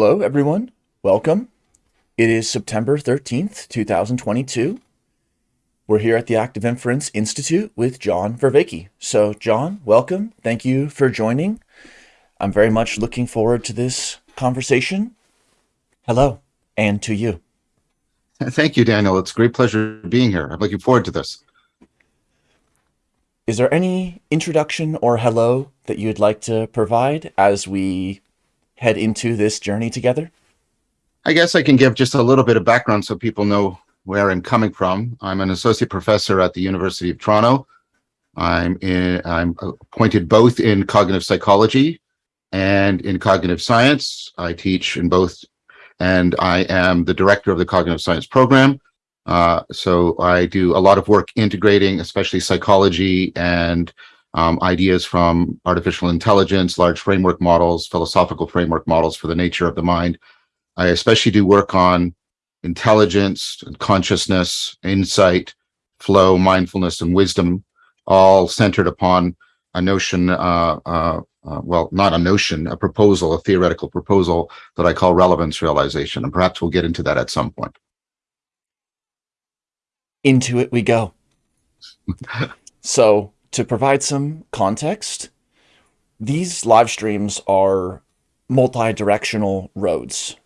Hello, everyone. Welcome. It is September 13th, 2022. We're here at the Active Inference Institute with John Vervaeke. So, John, welcome. Thank you for joining. I'm very much looking forward to this conversation. Hello, and to you. Thank you, Daniel. It's a great pleasure being here. I'm looking forward to this. Is there any introduction or hello that you'd like to provide as we head into this journey together? I guess I can give just a little bit of background so people know where I'm coming from. I'm an associate professor at the University of Toronto. I'm in, I'm appointed both in cognitive psychology and in cognitive science. I teach in both, and I am the director of the cognitive science program. Uh, so I do a lot of work integrating, especially psychology and um, ideas from artificial intelligence, large framework models, philosophical framework models for the nature of the mind. I especially do work on intelligence, and consciousness, insight, flow, mindfulness, and wisdom, all centered upon a notion, uh, uh, uh, well, not a notion, a proposal, a theoretical proposal that I call relevance realization. And perhaps we'll get into that at some point. Into it we go. so to provide some context, these live streams are multi-directional roads.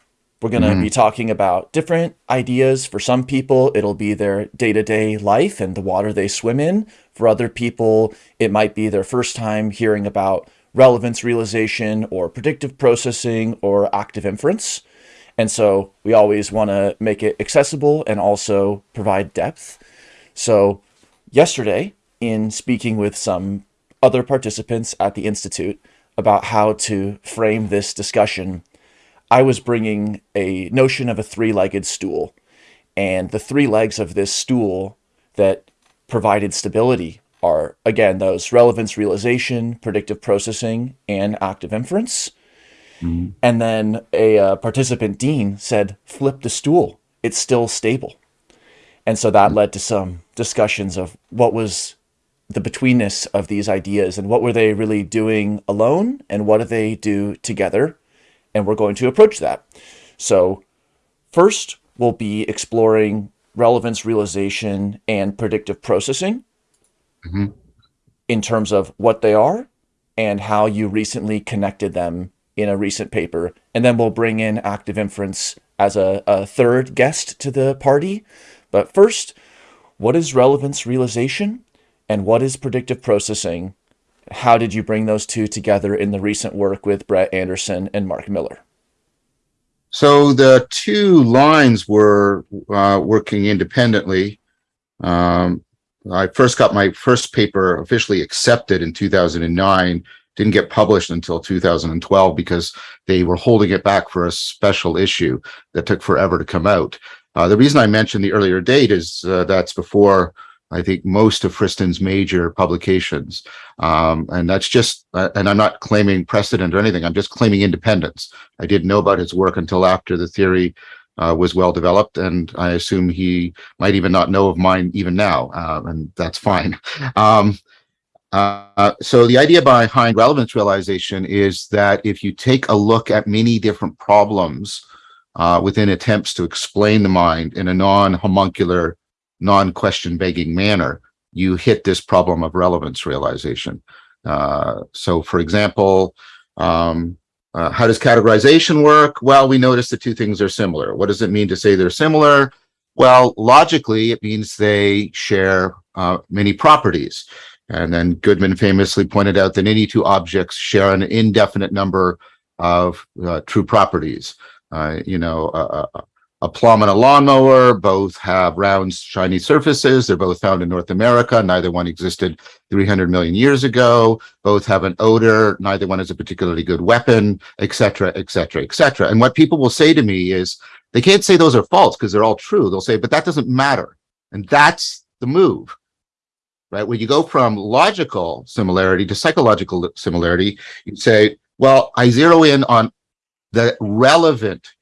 We're going to mm be talking about different ideas. For some people, it'll be their day-to-day -day life and the water they swim in. For other people, it might be their first time hearing about relevance realization or predictive processing or active inference. And so we always want to make it accessible and also provide depth. So yesterday, in speaking with some other participants at the Institute about how to frame this discussion, I was bringing a notion of a three-legged stool. And the three legs of this stool that provided stability are, again, those relevance realization, predictive processing, and active inference. Mm -hmm. And then a uh, participant, Dean, said, flip the stool. It's still stable. And so that led to some discussions of what was the betweenness of these ideas and what were they really doing alone and what do they do together. And we're going to approach that. So first, we'll be exploring relevance realization and predictive processing mm -hmm. in terms of what they are and how you recently connected them in a recent paper. And then we'll bring in active inference as a, a third guest to the party. But first, what is relevance realization? And what is predictive processing? How did you bring those two together in the recent work with Brett Anderson and Mark Miller? So the two lines were uh, working independently. Um, I first got my first paper officially accepted in 2009, didn't get published until 2012 because they were holding it back for a special issue that took forever to come out. Uh, the reason I mentioned the earlier date is uh, that's before I think most of Friston's major publications. Um, and that's just, uh, and I'm not claiming precedent or anything, I'm just claiming independence. I didn't know about his work until after the theory uh, was well developed, and I assume he might even not know of mine even now, uh, and that's fine. Um, uh, so the idea behind relevance realization is that if you take a look at many different problems uh, within attempts to explain the mind in a non-homuncular non-question begging manner, you hit this problem of relevance realization. Uh, so for example, um, uh, how does categorization work? Well, we notice the two things are similar. What does it mean to say they're similar? Well, logically, it means they share uh, many properties. And then Goodman famously pointed out that any two objects share an indefinite number of uh, true properties. Uh, you know, a plum and a lawnmower both have round shiny surfaces. They're both found in north america. Neither one existed 300 million years ago. Both have an odor. Neither one is a particularly good weapon etc etc etc and what people will say to me is they can't say those are false because they're all true. They'll say but that doesn't matter. And that's the move right? When you go from logical similarity to psychological similarity you say well i zero in on the relevant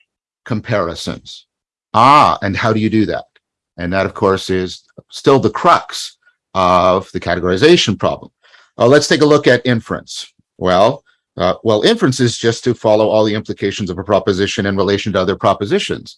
comparisons Ah, and how do you do that? And that, of course, is still the crux of the categorization problem. Uh, let's take a look at inference. Well, Uh, well, inference is just to follow all the implications of a proposition in relation to other propositions.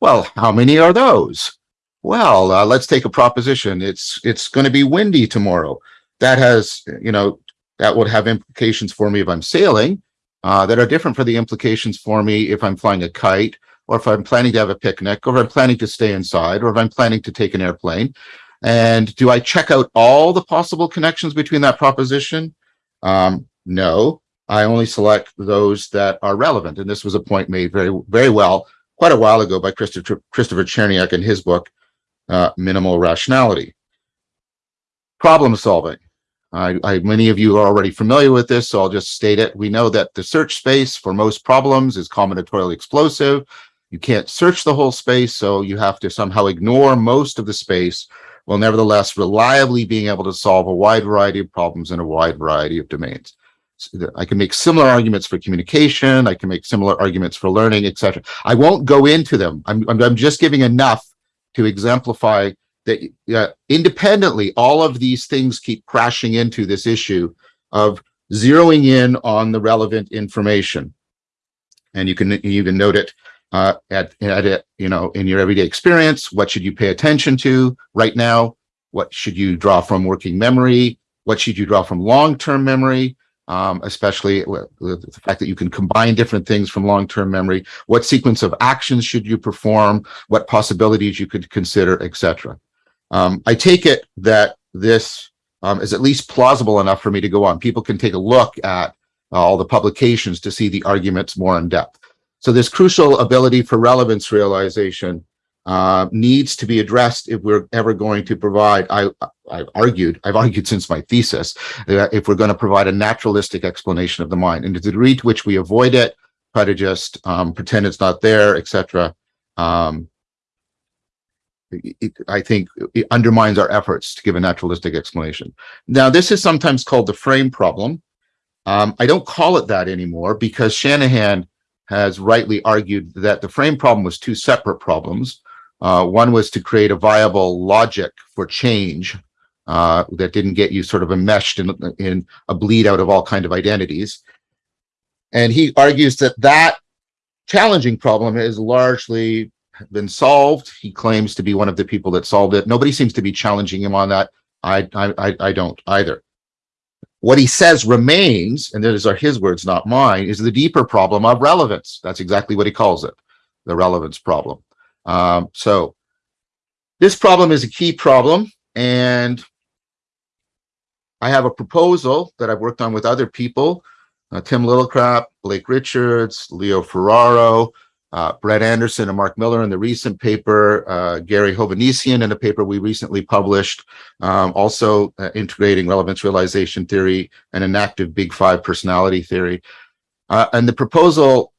Well, how many are those? Well, uh, let's take a proposition. It's it's going to be windy tomorrow. That has, you know, that would have implications for me if I'm sailing uh, that are different for the implications for me if I'm flying a kite or if I'm planning to have a picnic or if I'm planning to stay inside or if I'm planning to take an airplane. And do I check out all the possible connections between that proposition? Um, no, I only select those that are relevant. And this was a point made very, very well quite a while ago by Christopher, Christopher Cherniak in his book, uh, Minimal Rationality. Problem solving. I, I, many of you are already familiar with this, so I'll just state it. We know that the search space for most problems is combinatorially explosive. You can't search the whole space, so you have to somehow ignore most of the space while nevertheless reliably being able to solve a wide variety of problems in a wide variety of domains. I can make similar arguments for communication. I can make similar arguments for learning, etc. I won't go into them. I'm, I'm, I'm just giving enough to exemplify that uh, independently, all of these things keep crashing into this issue of zeroing in on the relevant information. And you can even note it uh, at, at it, you know, in your everyday experience. What should you pay attention to right now? What should you draw from working memory? What should you draw from long-term memory? Um, especially the fact that you can combine different things from long-term memory. What sequence of actions should you perform? What possibilities you could consider, etc. Um, I take it that this um, is at least plausible enough for me to go on. People can take a look at uh, all the publications to see the arguments more in depth. So this crucial ability for relevance realization uh, needs to be addressed if we're ever going to provide, I, I've argued, I've argued since my thesis, that if we're going to provide a naturalistic explanation of the mind and to the degree to which we avoid it, try to just um, pretend it's not there, etc. Um, I think it undermines our efforts to give a naturalistic explanation. Now, this is sometimes called the frame problem. Um, I don't call it that anymore because Shanahan has rightly argued that the frame problem was two separate problems. Uh, one was to create a viable logic for change uh, that didn't get you sort of enmeshed in, in a bleed out of all kind of identities. And he argues that that challenging problem has largely been solved. He claims to be one of the people that solved it. Nobody seems to be challenging him on that. I, I, I don't either. What he says remains, and those are his words, not mine, is the deeper problem of relevance. That's exactly what he calls it, the relevance problem. Um, so this problem is a key problem, and I have a proposal that I've worked on with other people, uh, Tim Lillicrap, Blake Richards, Leo Ferraro, uh, Brett Anderson and Mark Miller in the recent paper, uh, Gary Hovannisian in a paper we recently published, um, also uh, integrating relevance realization theory and an active big five personality theory. Uh, and the proposal,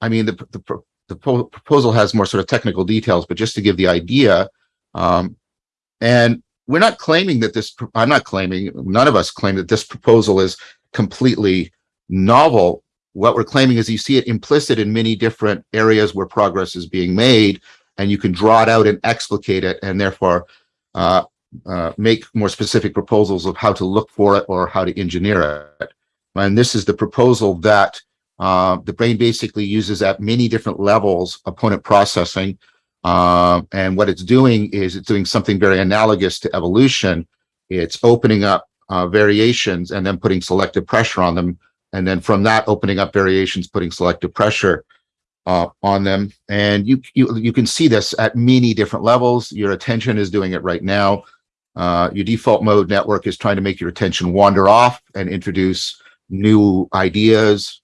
I mean, the, the, the, proposal has more sort of technical details, but just to give the idea, um, and we're not claiming that this, I'm not claiming, none of us claim that this proposal is completely novel what we're claiming is you see it implicit in many different areas where progress is being made, and you can draw it out and explicate it, and therefore uh, uh, make more specific proposals of how to look for it or how to engineer it. And this is the proposal that uh, the brain basically uses at many different levels opponent processing. Um, and what it's doing is it's doing something very analogous to evolution. It's opening up uh, variations and then putting selective pressure on them and then from that opening up variations, putting selective pressure uh, on them. And you, you, you can see this at many different levels. Your attention is doing it right now. Uh, your default mode network is trying to make your attention wander off and introduce new ideas.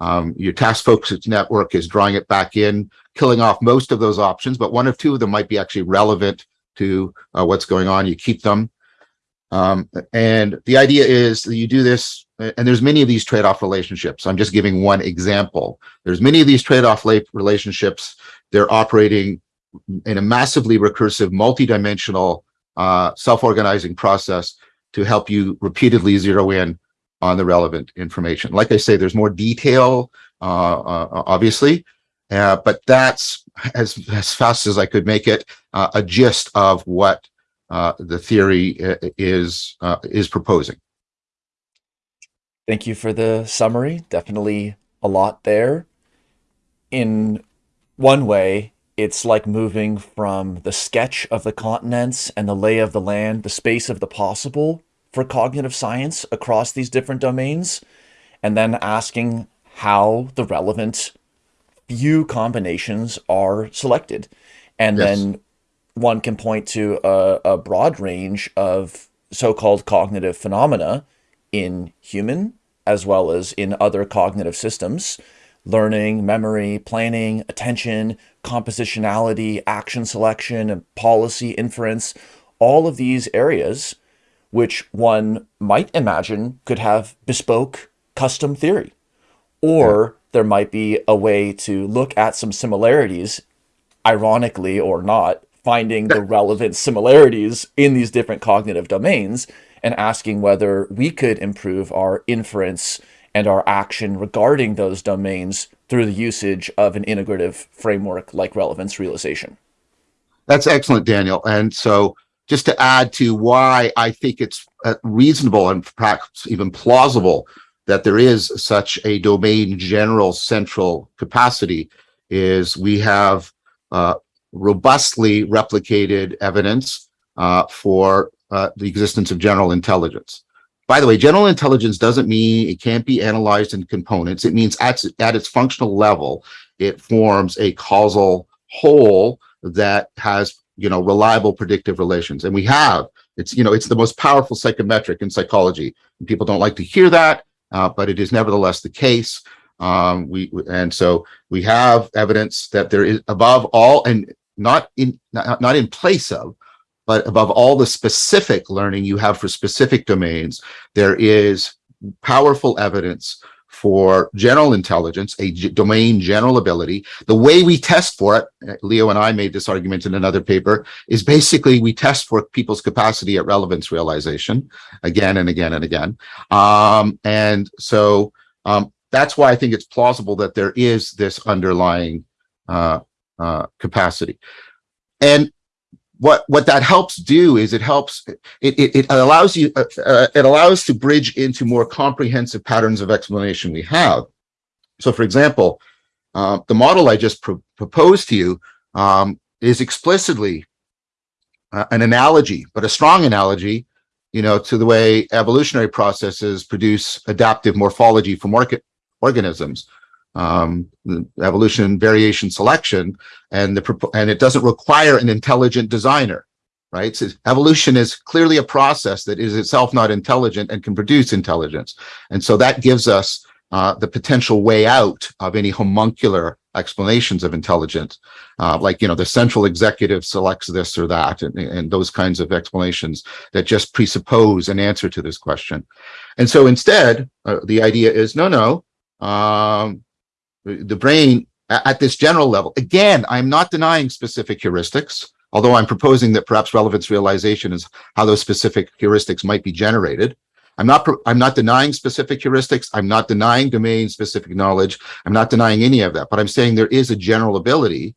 Um, your task focused network is drawing it back in, killing off most of those options, but one of two of them might be actually relevant to uh, what's going on. You keep them. Um, and the idea is that you do this, and there's many of these trade-off relationships. I'm just giving one example. There's many of these trade-off relationships. They're operating in a massively recursive, multi-dimensional, uh, self-organizing process to help you repeatedly zero in on the relevant information. Like I say, there's more detail, uh, uh, obviously, uh, but that's as, as fast as I could make it uh, a gist of what uh, the theory is is proposing. Thank you for the summary. Definitely a lot there. In one way, it's like moving from the sketch of the continents and the lay of the land, the space of the possible for cognitive science across these different domains, and then asking how the relevant few combinations are selected. And yes. then one can point to a, a broad range of so-called cognitive phenomena in human as well as in other cognitive systems, learning, memory, planning, attention, compositionality, action selection, and policy, inference, all of these areas which one might imagine could have bespoke custom theory. Or there might be a way to look at some similarities, ironically or not, finding the relevant similarities in these different cognitive domains and asking whether we could improve our inference and our action regarding those domains through the usage of an integrative framework like relevance realization. That's excellent, Daniel. And so just to add to why I think it's uh, reasonable and perhaps even plausible that there is such a domain general central capacity is we have uh, robustly replicated evidence uh, for uh, the existence of general intelligence. By the way, general intelligence doesn't mean it can't be analyzed in components. It means at, at its functional level, it forms a causal whole that has, you know, reliable predictive relations. And we have, it's, you know, it's the most powerful psychometric in psychology. People don't like to hear that, uh, but it is nevertheless the case. Um, we and so we have evidence that there is above all and not in not, not in place of but above all the specific learning you have for specific domains, there is powerful evidence for general intelligence, a domain general ability. The way we test for it, uh, Leo and I made this argument in another paper, is basically we test for people's capacity at relevance realization again and again and again. Um, and so um, that's why I think it's plausible that there is this underlying uh, uh, capacity. And what what that helps do is it helps it it, it allows you uh, uh, it allows to bridge into more comprehensive patterns of explanation we have. So for example uh, the model i just pro proposed to you um, is explicitly uh, an analogy but a strong analogy you know to the way evolutionary processes produce adaptive morphology for market organisms um, evolution, variation, selection, and the and it doesn't require an intelligent designer, right? So evolution is clearly a process that is itself not intelligent and can produce intelligence, and so that gives us uh, the potential way out of any homuncular explanations of intelligence, uh, like you know the central executive selects this or that, and, and those kinds of explanations that just presuppose an answer to this question. And so instead, uh, the idea is no, no. Um, the brain at this general level. Again, I'm not denying specific heuristics, although I'm proposing that perhaps relevance realization is how those specific heuristics might be generated. I'm not I'm not denying specific heuristics. I'm not denying domain specific knowledge. I'm not denying any of that, but I'm saying there is a general ability,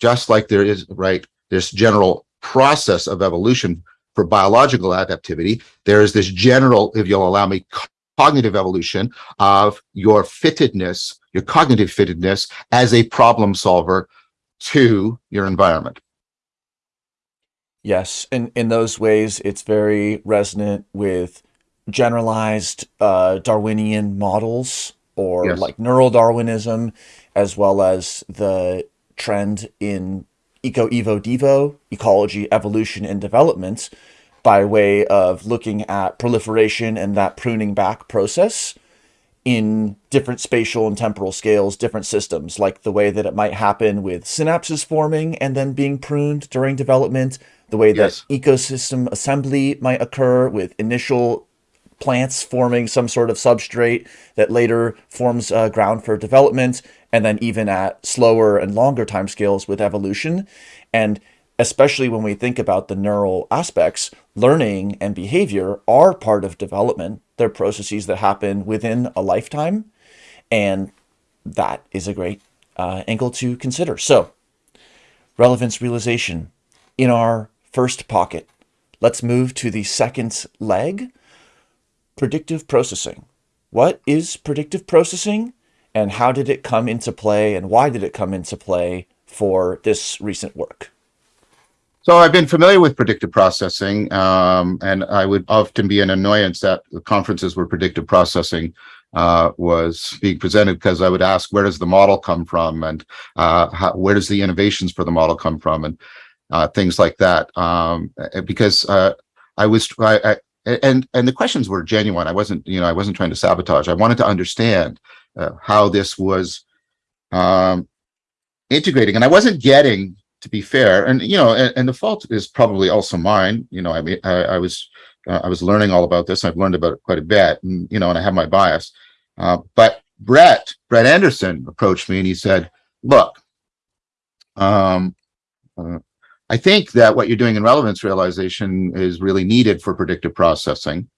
just like there is, right, this general process of evolution for biological adaptivity. There is this general, if you'll allow me, cognitive evolution of your fittedness, your cognitive fittedness as a problem solver to your environment. Yes, in, in those ways, it's very resonant with generalized uh, Darwinian models or yes. like neural Darwinism, as well as the trend in eco evo devo ecology evolution and development by way of looking at proliferation and that pruning back process in different spatial and temporal scales, different systems, like the way that it might happen with synapses forming and then being pruned during development, the way yes. that ecosystem assembly might occur with initial plants forming some sort of substrate that later forms uh, ground for development, and then even at slower and longer timescales with evolution. And especially when we think about the neural aspects, learning and behavior are part of development. They're processes that happen within a lifetime, and that is a great uh, angle to consider. So, relevance realization in our first pocket. Let's move to the second leg, predictive processing. what is predictive processing and how did it come into play and why did it come into play for this recent work? So I've been familiar with predictive processing, um, and I would often be an annoyance at the conferences where predictive processing uh, was being presented because I would ask, where does the model come from, and uh, how, where does the innovations for the model come from, and uh, things like that. Um, because uh, I was, I, I, and and the questions were genuine. I wasn't, you know, I wasn't trying to sabotage. I wanted to understand uh, how this was um, integrating, and I wasn't getting to be fair, and you know, and, and, the fault is probably also mine. You know, I mean, I, I was uh, I was learning all about this. I've learned about it quite a bit, and you know, and I have my bias. Uh, but Brett Brett Anderson approached me and he said, "Look, um, uh, I think that what you're doing in relevance realization is really needed for predictive processing."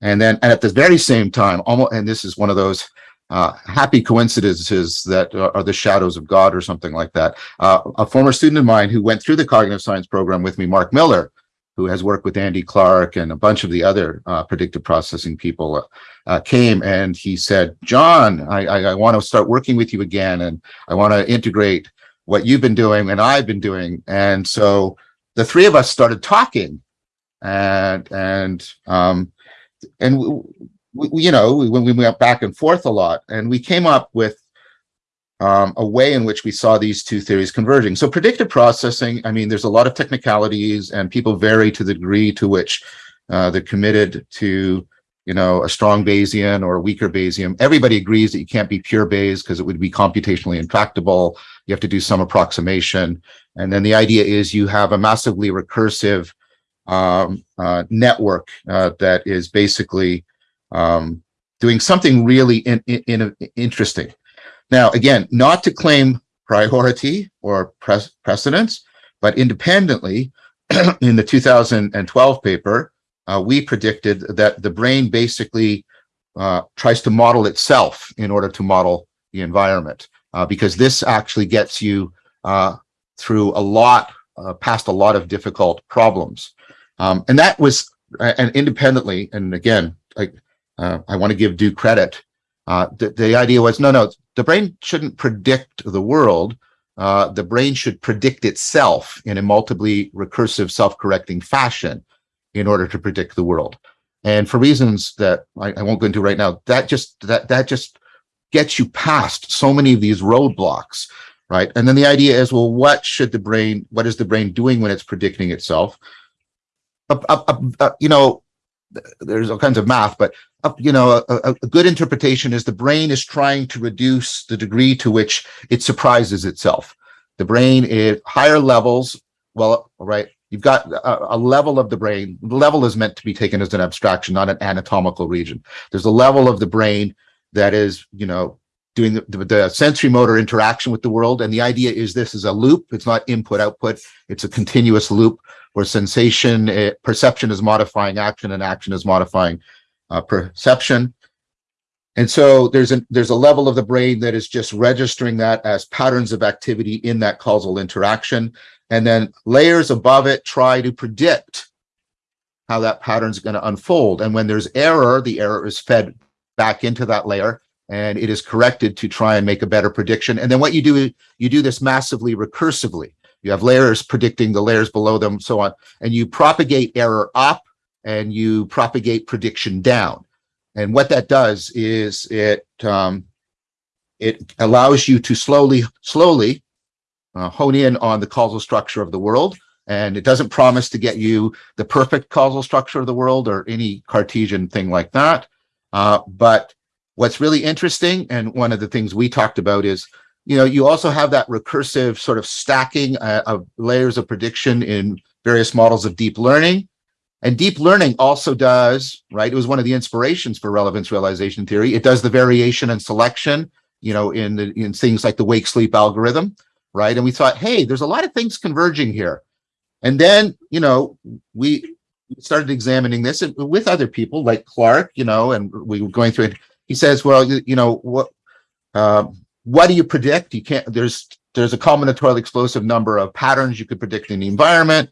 And then, and at the very same time, almost, and this is one of those uh, happy coincidences that are the shadows of God or something like that. Uh, a former student of mine who went through the cognitive science program with me, Mark Miller, who has worked with Andy Clark and a bunch of the other uh, predictive processing people, uh, uh, came and he said, John, I, I, I want to start working with you again and I want to integrate what you've been doing and I've been doing. And so the three of us started talking and, and, um, and we, you know, when we went back and forth a lot, and we came up with um, a way in which we saw these two theories converging. So predictive processing, I mean, there's a lot of technicalities and people vary to the degree to which uh, they're committed to, you know, a strong Bayesian or a weaker Bayesian. Everybody agrees that you can't be pure Bayes because it would be computationally intractable. You have to do some approximation. And then the idea is you have a massively recursive um, uh, network uh, that is basically um, doing something really in, in, in, interesting. Now, again, not to claim priority or pre precedence, but independently, in the 2012 paper, uh, we predicted that the brain basically uh, tries to model itself in order to model the environment, uh, because this actually gets you uh, through a lot, uh, past a lot of difficult problems. Um, and that was, and independently, and again, like uh, I want to give due credit. Uh, the, the idea was, no, no, the brain shouldn't predict the world. Uh, the brain should predict itself in a multiply recursive self-correcting fashion in order to predict the world. And for reasons that I, I won't go into right now, that just that that just gets you past so many of these roadblocks, right? And then the idea is, well, what should the brain, what is the brain doing when it's predicting itself? You know, there's all kinds of math, but uh, you know, a, a, good interpretation is the brain is trying to reduce the degree to which it surprises itself. The brain is higher levels. Well, right. You've got a, a, level of the brain. The level is meant to be taken as an abstraction, not an anatomical region. There's a level of the brain that is, you know, doing the, the, the sensory motor interaction with the world. And the idea is this is a loop. It's not input output. It's a continuous loop where sensation, it, eh, perception is modifying action and action is modifying uh, perception. And so there's a, there's a level of the brain that is just registering that as patterns of activity in that causal interaction. And then layers above it try to predict how that pattern is going to unfold. And when there's error, the error is fed back into that layer and it is corrected to try and make a better prediction. And then what you do, you do this massively recursively. You have layers predicting the layers below them, so on, and you propagate error up and you propagate prediction down. And what that does is it um, it allows you to slowly, slowly uh, hone in on the causal structure of the world. And it doesn't promise to get you the perfect causal structure of the world or any Cartesian thing like that. Uh, but what's really interesting, and one of the things we talked about is you know, you also have that recursive sort of stacking uh, of layers of prediction in various models of deep learning. And deep learning also does, right? It was one of the inspirations for relevance realization theory. It does the variation and selection, you know, in the, in things like the wake sleep algorithm, right? And we thought, hey, there's a lot of things converging here. And then, you know, we started examining this with other people like Clark, you know, and we were going through it. He says, well, you know, what, um, what do you predict? You can't, there's, there's a combinatorial explosive number of patterns you could predict in the environment.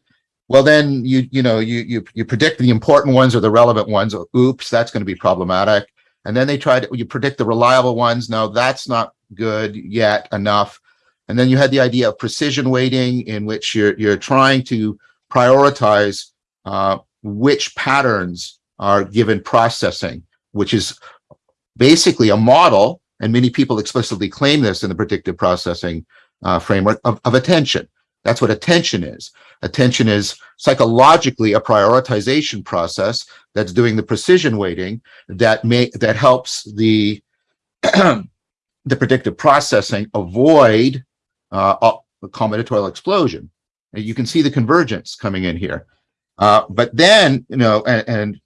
Well, then you, you know, you, you, you predict the important ones or the relevant ones. Oops, that's going to be problematic. And then they tried, you predict the reliable ones. No, that's not good yet enough. And then you had the idea of precision weighting in which you're, you're trying to prioritize uh, which patterns are given processing, which is basically a model, and many people explicitly claim this in the predictive processing uh, framework of, of attention. That's what attention is. Attention is psychologically a prioritization process that's doing the precision weighting that may that helps the the predictive processing avoid uh, a combinatorial explosion. And you can see the convergence coming in here. Uh, but then, you know, and, and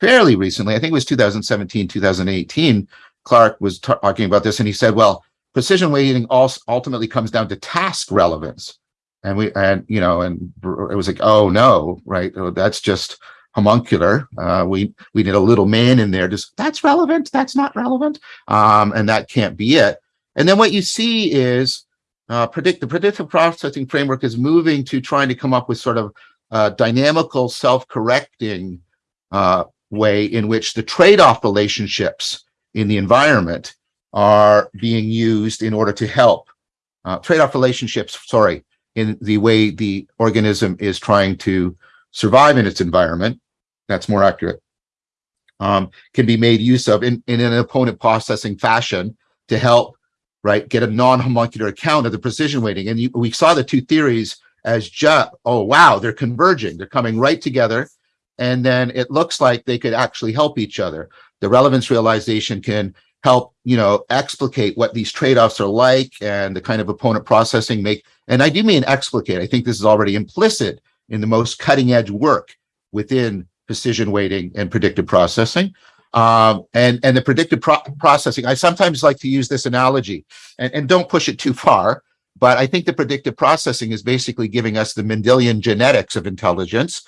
fairly recently, I think it was 2017, 2018, Clark was talking about this and he said, well, precision weighting also ultimately comes down to task relevance. And we, and, you know, and it was like, oh no, right. Oh, that's just homuncular. Uh, we, we need a little man in there. Just that's relevant. That's not relevant. Um, and that can't be it. And then what you see is uh, predict the predictive processing framework is moving to trying to come up with sort of dynamical self-correcting uh, way in which the trade-off relationships in the environment are being used in order to help uh, trade-off relationships, sorry, in the way the organism is trying to survive in its environment, that's more accurate, um, can be made use of in, in an opponent processing fashion to help, right, get a non-homuncular account of the precision weighting. And you, we saw the two theories as just, oh, wow, they're converging. They're coming right together. And then it looks like they could actually help each other. The relevance realization can help, you know, explicate what these trade-offs are like and the kind of opponent processing make. And I do mean explicate. I think this is already implicit in the most cutting edge work within precision weighting and predictive processing. Um, and, and the predictive pro processing, I sometimes like to use this analogy and, and don't push it too far, but I think the predictive processing is basically giving us the Mendelian genetics of intelligence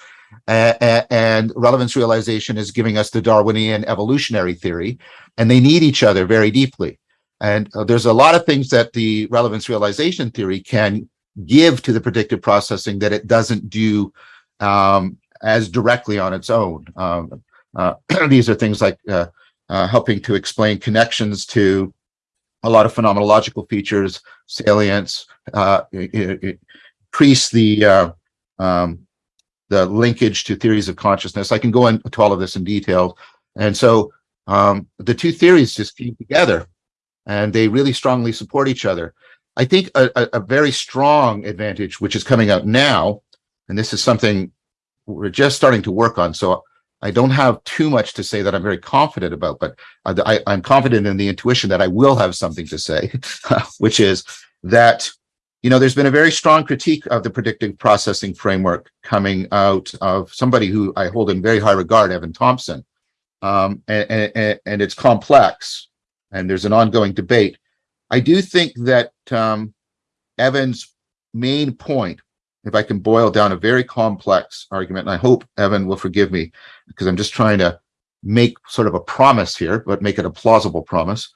and relevance realization is giving us the Darwinian evolutionary theory, and they need each other very deeply. And uh, there's a lot of things that the relevance realization theory can give to the predictive processing that it doesn't do um, as directly on its own. Um, uh, these are things like uh, uh, helping to explain connections to a lot of phenomenological features, salience, uh, increase the um, the linkage to theories of consciousness. I can go into all of this in detail. And so um, the two theories just came together and they really strongly support each other. I think a, a, very strong advantage, which is coming out now, and this is something we're just starting to work on. So I don't have too much to say that I'm very confident about, but I, am confident in the intuition that I will have something to say, which is that, you know, there's been a very strong critique of the predictive processing framework coming out of somebody who I hold in very high regard, Evan Thompson. Um, and, and, and it's complex and there's an ongoing debate. I do think that um, Evan's main point, if I can boil down a very complex argument, and I hope Evan will forgive me because I'm just trying to make sort of a promise here, but make it a plausible promise,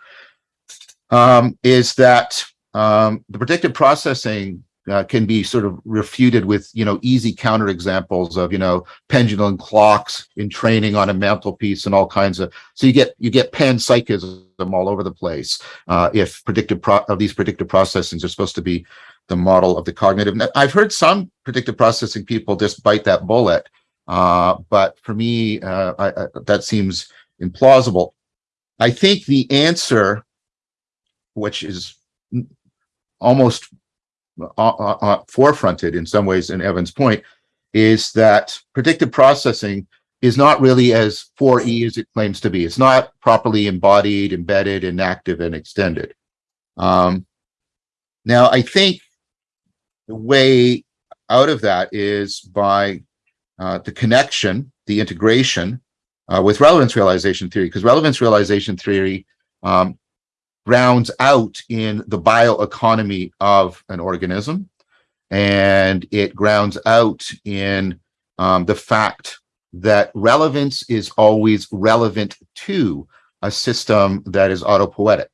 um, is that um, the predictive processing uh, can be sort of refuted with, you know, easy counterexamples of, you know, pendulum clocks entraining on a mantelpiece and all kinds of, so you get, you get panpsychism all over the place. Uh, if predictive of these predictive processings are supposed to be the model of the cognitive. I've heard some predictive processing people just bite that bullet. Uh, but for me, uh, I, I, that seems implausible. I think the answer, which is almost uh, uh, uh, forefronted in some ways in Evan's point is that predictive processing is not really as 4E as it claims to be. It's not properly embodied, embedded, enactive, and extended. Um, now, I think the way out of that is by uh, the connection, the integration uh, with relevance realization theory, because relevance realization theory um, grounds out in the bioeconomy of an organism. And it grounds out in um, the fact that relevance is always relevant to a system that is autopoietic.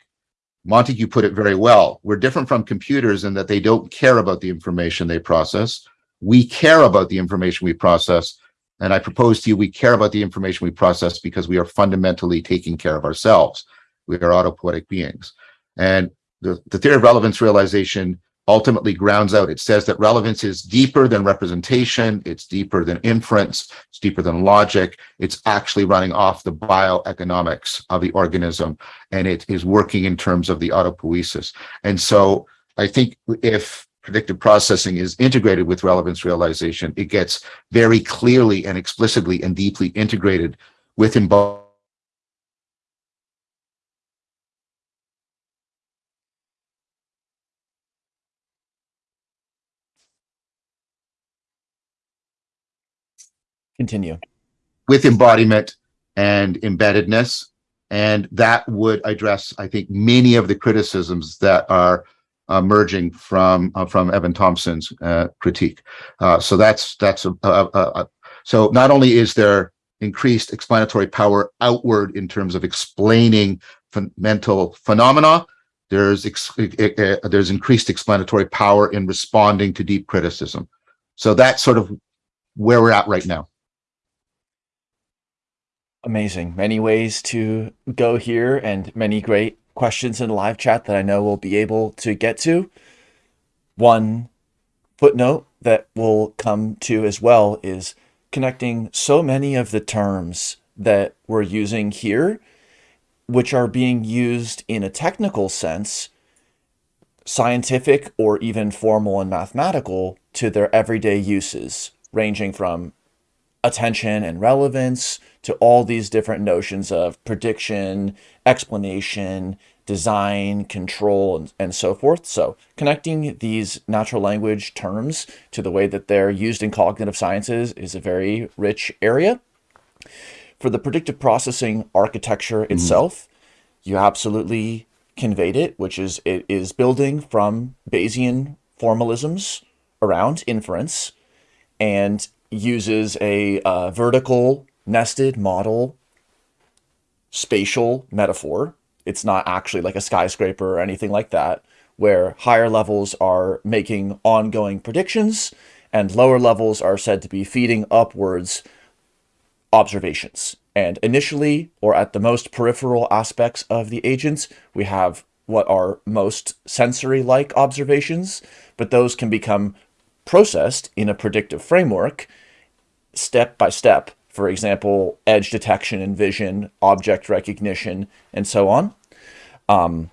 Montague put it very well. We're different from computers in that they don't care about the information they process. We care about the information we process And I propose to you, we care about the information we process because we are fundamentally taking care of ourselves. We are autopoietic beings. And the, the theory of relevance realization ultimately grounds out. It says that relevance is deeper than representation. It's deeper than inference. It's deeper than logic. It's actually running off the bioeconomics of the organism. And it is working in terms of the autopoiesis. And so I think if predictive processing is integrated with relevance realization, it gets very clearly and explicitly and deeply integrated with embodied Continue. With embodiment and embeddedness. And that would address, I think, many of the criticisms that are emerging from uh, from Evan Thompson's uh, critique. Uh, so that's that's a, a, a, so not only is there increased explanatory power outward in terms of explaining mental phenomena, there's there's increased explanatory power in responding to deep criticism. So that's sort of where we're at right now. Amazing. Many ways to go here and many great questions in the live chat that I know we'll be able to get to. One footnote that we'll come to as well is connecting so many of the terms that we're using here, which are being used in a technical sense, scientific or even formal and mathematical, to their everyday uses, ranging from attention and relevance to all these different notions of prediction, explanation, design, control, and, and so forth. So connecting these natural language terms to the way that they're used in cognitive sciences is a very rich area. For the predictive processing architecture mm-hmm. itself, you absolutely conveyed it, which is it is building from Bayesian formalisms around inference and uses a uh, vertical nested model spatial metaphor. It's not actually like a skyscraper or anything like that, where higher levels are making ongoing predictions and lower levels are said to be feeding upwards observations. And initially, or at the most peripheral aspects of the agents, we have what are most sensory-like observations, but those can become processed in a predictive framework step by step for example, edge detection and vision, object recognition, and so on. Um,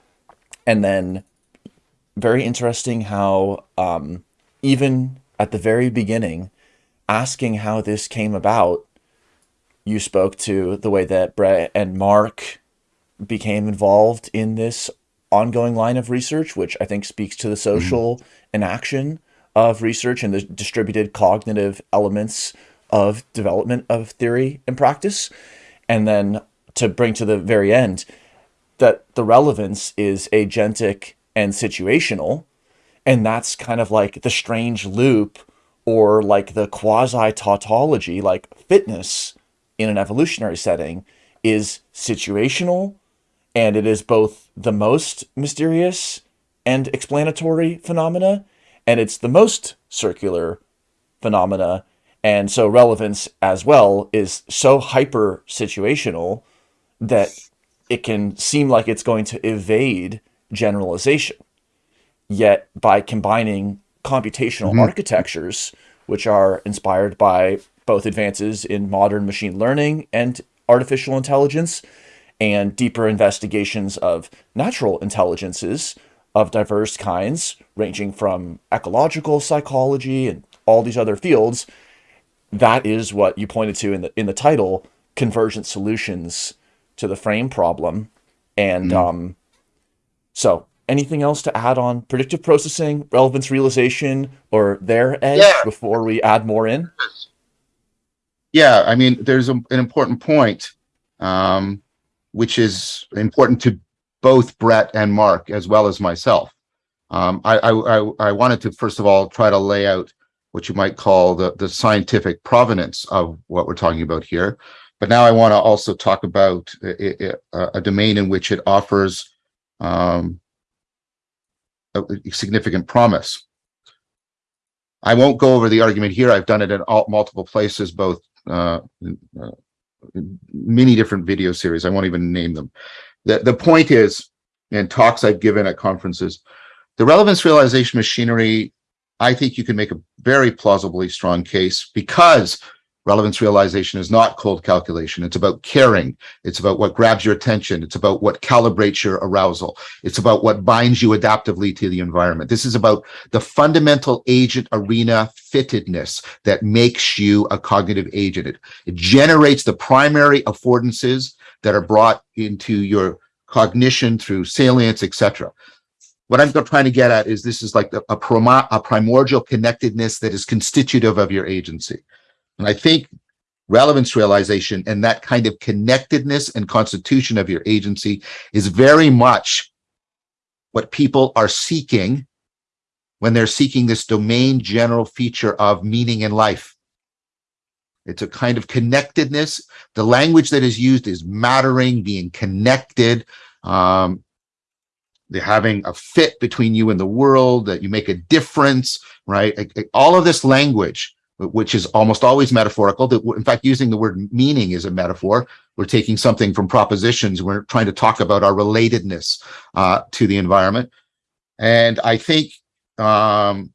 and then very interesting how um, even at the very beginning, asking how this came about, you spoke to the way that Brett and Mark became involved in this ongoing line of research, which I think speaks to the mm-hmm. social mm -hmm. enaction of research and the distributed cognitive elements of development of theory and practice. And then to bring to the very end, that the relevance is agentic and situational. And that's kind of like the strange loop or like the quasi tautology, like fitness in an evolutionary setting is situational and it is both the most mysterious and explanatory phenomena and it's the most circular phenomena and so relevance as well is so hyper situational that it can seem like it's going to evade generalization. Yet by combining computational mm -hmm. architectures, which are inspired by both advances in modern machine learning and artificial intelligence, and deeper investigations of natural intelligences of diverse kinds, ranging from ecological psychology and all these other fields, that is what you pointed to in the in the title, convergent solutions to the frame problem. And mm. um, so anything else to add on predictive processing, relevance realization, or their edge yeah. before we add more in? Yeah, I mean, there's a, an important point, um, which is important to both Brett and Mark, as well as myself. Um, I, I, I wanted to, first of all, try to lay out what you might call the, the scientific provenance of what we're talking about here. But now I want to also talk about a, a, domain in which it offers um, a significant promise. I won't go over the argument here. I've done it in all, multiple places, both uh, uh, many different video series. I won't even name them. The, the point is, and talks I've given at conferences, the relevance realization machinery, I think you can make a very plausibly strong case because relevance realization is not cold calculation. It's about caring. It's about what grabs your attention. It's about what calibrates your arousal. It's about what binds you adaptively to the environment. This is about the fundamental agent arena fittedness that makes you a cognitive agent. It, it generates the primary affordances that are brought into your cognition through salience, etc. What I'm trying to get at is this is like a, a, a primordial connectedness that is constitutive of your agency. And I think relevance realization and that kind of connectedness and constitution of your agency is very much what people are seeking when they're seeking this domain general feature of meaning in life. It's a kind of connectedness. The language that is used is mattering, being connected, um, having a fit between you and the world, that you make a difference, right? All of this language, which is almost always metaphorical. That in fact, using the word meaning is a metaphor. We're taking something from propositions. We're trying to talk about our relatedness uh, to the environment. And I think um,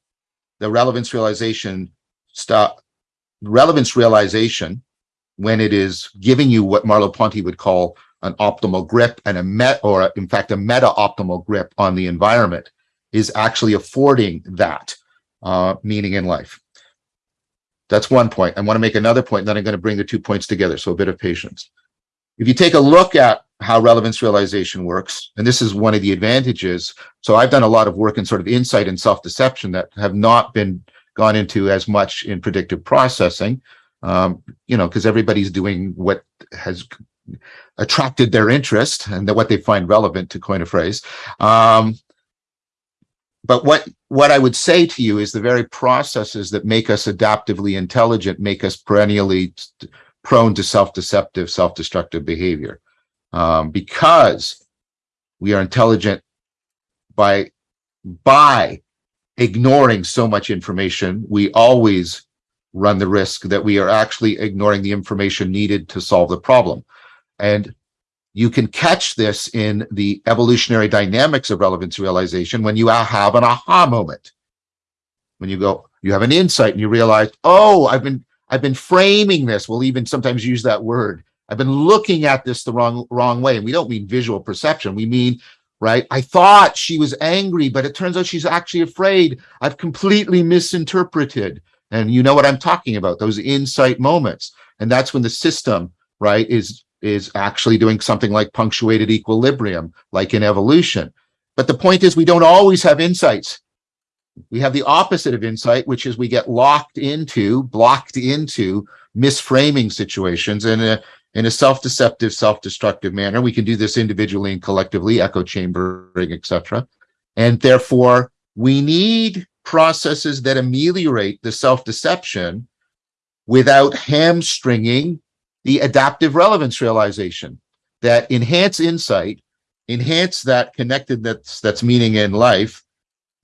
the relevance realization stop relevance realization when it is giving you what Merleau-Ponty would call an optimal grip and a met or in fact a meta optimal grip on the environment is actually affording that uh, meaning in life. That's one point. I want to make another point, and then I'm going to bring the two points together. So a bit of patience. If you take a look at how relevance realization works, and this is one of the advantages. So I've done a lot of work in sort of insight and self-deception that have not been gone into as much in predictive processing, um, you know, because everybody's doing what has attracted their interest and what they find relevant to coin a phrase. Um, but what what I would say to you is the very processes that make us adaptively intelligent make us perennially prone to self-deceptive, self-destructive behavior. Um, because we are intelligent by by ignoring so much information, we always run the risk that we are actually ignoring the information needed to solve the problem. And you can catch this in the evolutionary dynamics of relevance realization when you have an aha moment. When you go, you have an insight and you realize, oh, I've been I've been framing this. We'll even sometimes use that word. I've been looking at this the wrong wrong way. And we don't mean visual perception. We mean, right? I thought she was angry, but it turns out she's actually afraid. I've completely misinterpreted. And you know what I'm talking about, those insight moments. And that's when the system, right, is is actually doing something like punctuated equilibrium, like in evolution. But the point is we don't always have insights. We have the opposite of insight, which is we get locked into, blocked into misframing situations in a, in a self-deceptive, self-destructive manner. We can do this individually and collectively, echo chambering, etc. And therefore, we need processes that ameliorate the self-deception without hamstringing the adaptive relevance realization that enhance insight, enhance that connectedness that's meaning in life,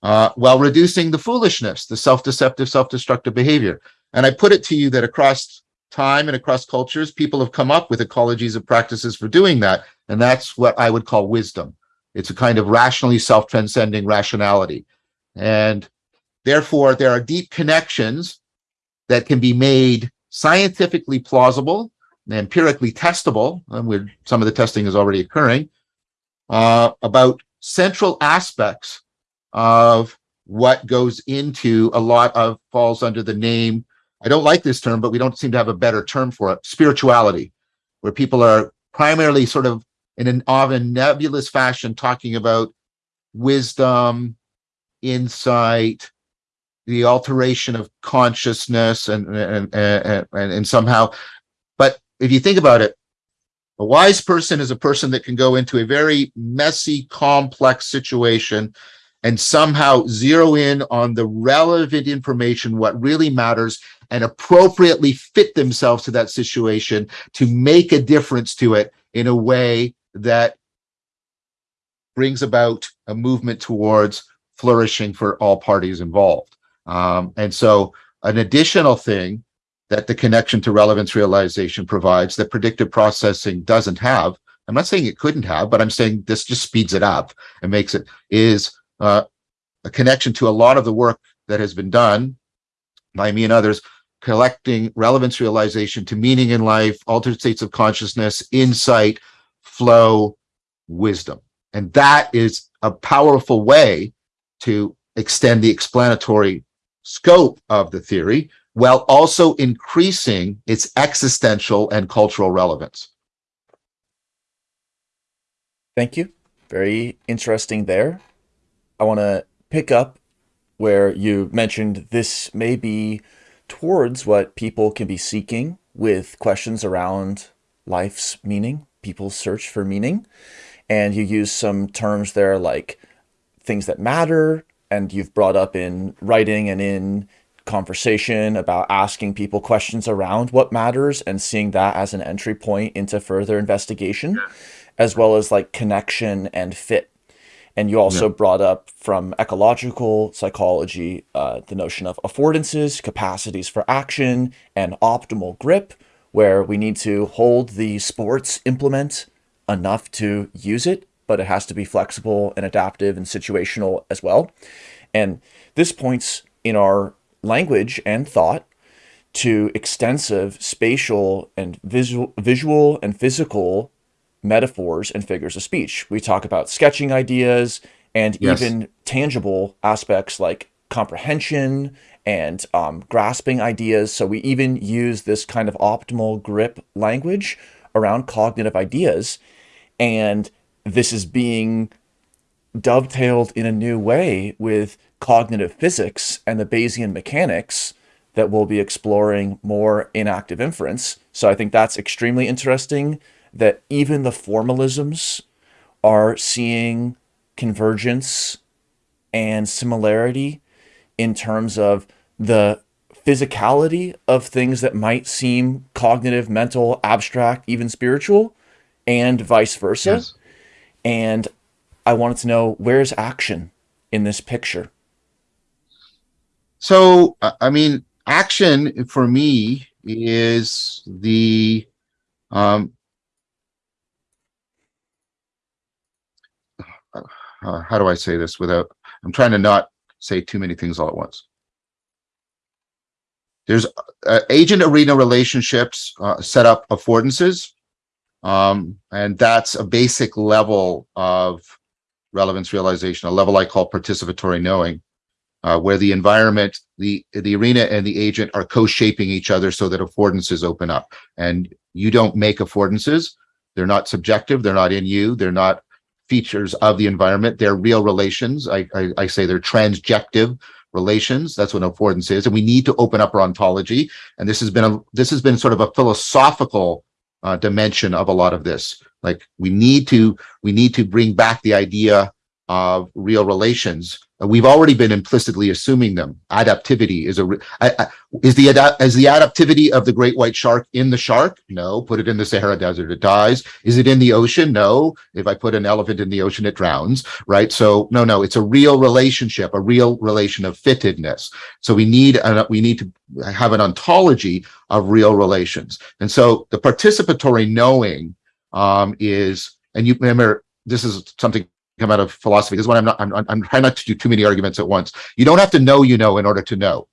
uh, while reducing the foolishness, the self-deceptive, self-destructive behavior. And I put it to you that across time and across cultures, people have come up with ecologies of practices for doing that. And that's what I would call wisdom. It's a kind of rationally self-transcending rationality. And therefore, there are deep connections that can be made scientifically plausible empirically testable, and where some of the testing is already occurring, uh, about central aspects of what goes into a lot of falls under the name. I don't like this term, but we don't seem to have a better term for it. Spirituality, where people are primarily sort of in an of a nebulous fashion talking about wisdom, insight, the alteration of consciousness and and and, and, and somehow if you think about it, a wise person is a person that can go into a very messy, complex situation and somehow zero in on the relevant information, what really matters, and appropriately fit themselves to that situation to make a difference to it in a way that brings about a movement towards flourishing for all parties involved. Um, and so an additional thing that the connection to relevance realization provides that predictive processing doesn't have. I'm not saying it couldn't have, but I'm saying this just speeds it up and makes it is uh, a connection to a lot of the work that has been done by me and others collecting relevance realization to meaning in life, altered states of consciousness, insight, flow, wisdom. And that is a powerful way to extend the explanatory scope of the theory while also increasing its existential and cultural relevance. Thank you. Very interesting there. I want to pick up where you mentioned this may be towards what people can be seeking with questions around life's meaning, people's search for meaning. And you use some terms there like things that matter, and you've brought up in writing and in conversation about asking people questions around what matters and seeing that as an entry point into further investigation, as well as like connection and fit and you also yeah. brought up from ecological psychology uh, the notion of affordances, capacities for action, and optimal grip, where we need to hold the sports implement enough to use it, but it has to be flexible and adaptive and situational as well. And this points in our language and thought to extensive spatial and visual, visual and physical metaphors and figures of speech. We talk about sketching ideas and yes. even tangible aspects like comprehension and um, grasping ideas. So we even use this kind of optimal grip language around cognitive ideas. And this is being dovetailed in a new way with cognitive physics and the Bayesian mechanics that we'll be exploring more in active inference. So I think that's extremely interesting that even the formalisms are seeing convergence and similarity in terms of the physicality of things that might seem cognitive, mental, abstract, even spiritual, and vice versa. Yes. And I wanted to know where's action in this picture? So, I mean, action for me is the um, uh, how do I say this without, I'm trying to not say too many things all at once. There's uh, agent arena relationships uh, set up affordances, um, and that's a basic level of relevance realization, a level I call participatory knowing, uh, where the environment, the, the arena and the agent are co-shaping each other so that affordances open up. And you don't make affordances. They're not subjective. They're not in you. They're not features of the environment. They're real relations. I, I, I say they're transjective relations. That's what affordance is. And we need to open up our ontology. And this has been a this has been sort of a philosophical uh, dimension of a lot of this. Like we need to we need to bring back the idea of real relations We've already been implicitly assuming them. Adaptivity is a is the is the adaptivity of the great white shark in the shark? No. Put it in the Sahara Desert, it dies. Is it in the ocean? No. If I put an elephant in the ocean, it drowns. Right. So no, no. It's a real relationship, a real relation of fittedness. So we need a, we need to have an ontology of real relations. And so the participatory knowing um, is, and you remember this is something come out of philosophy. This is what I'm not, I'm, I'm trying not to do too many arguments at once. You don't have to know you know in order to know.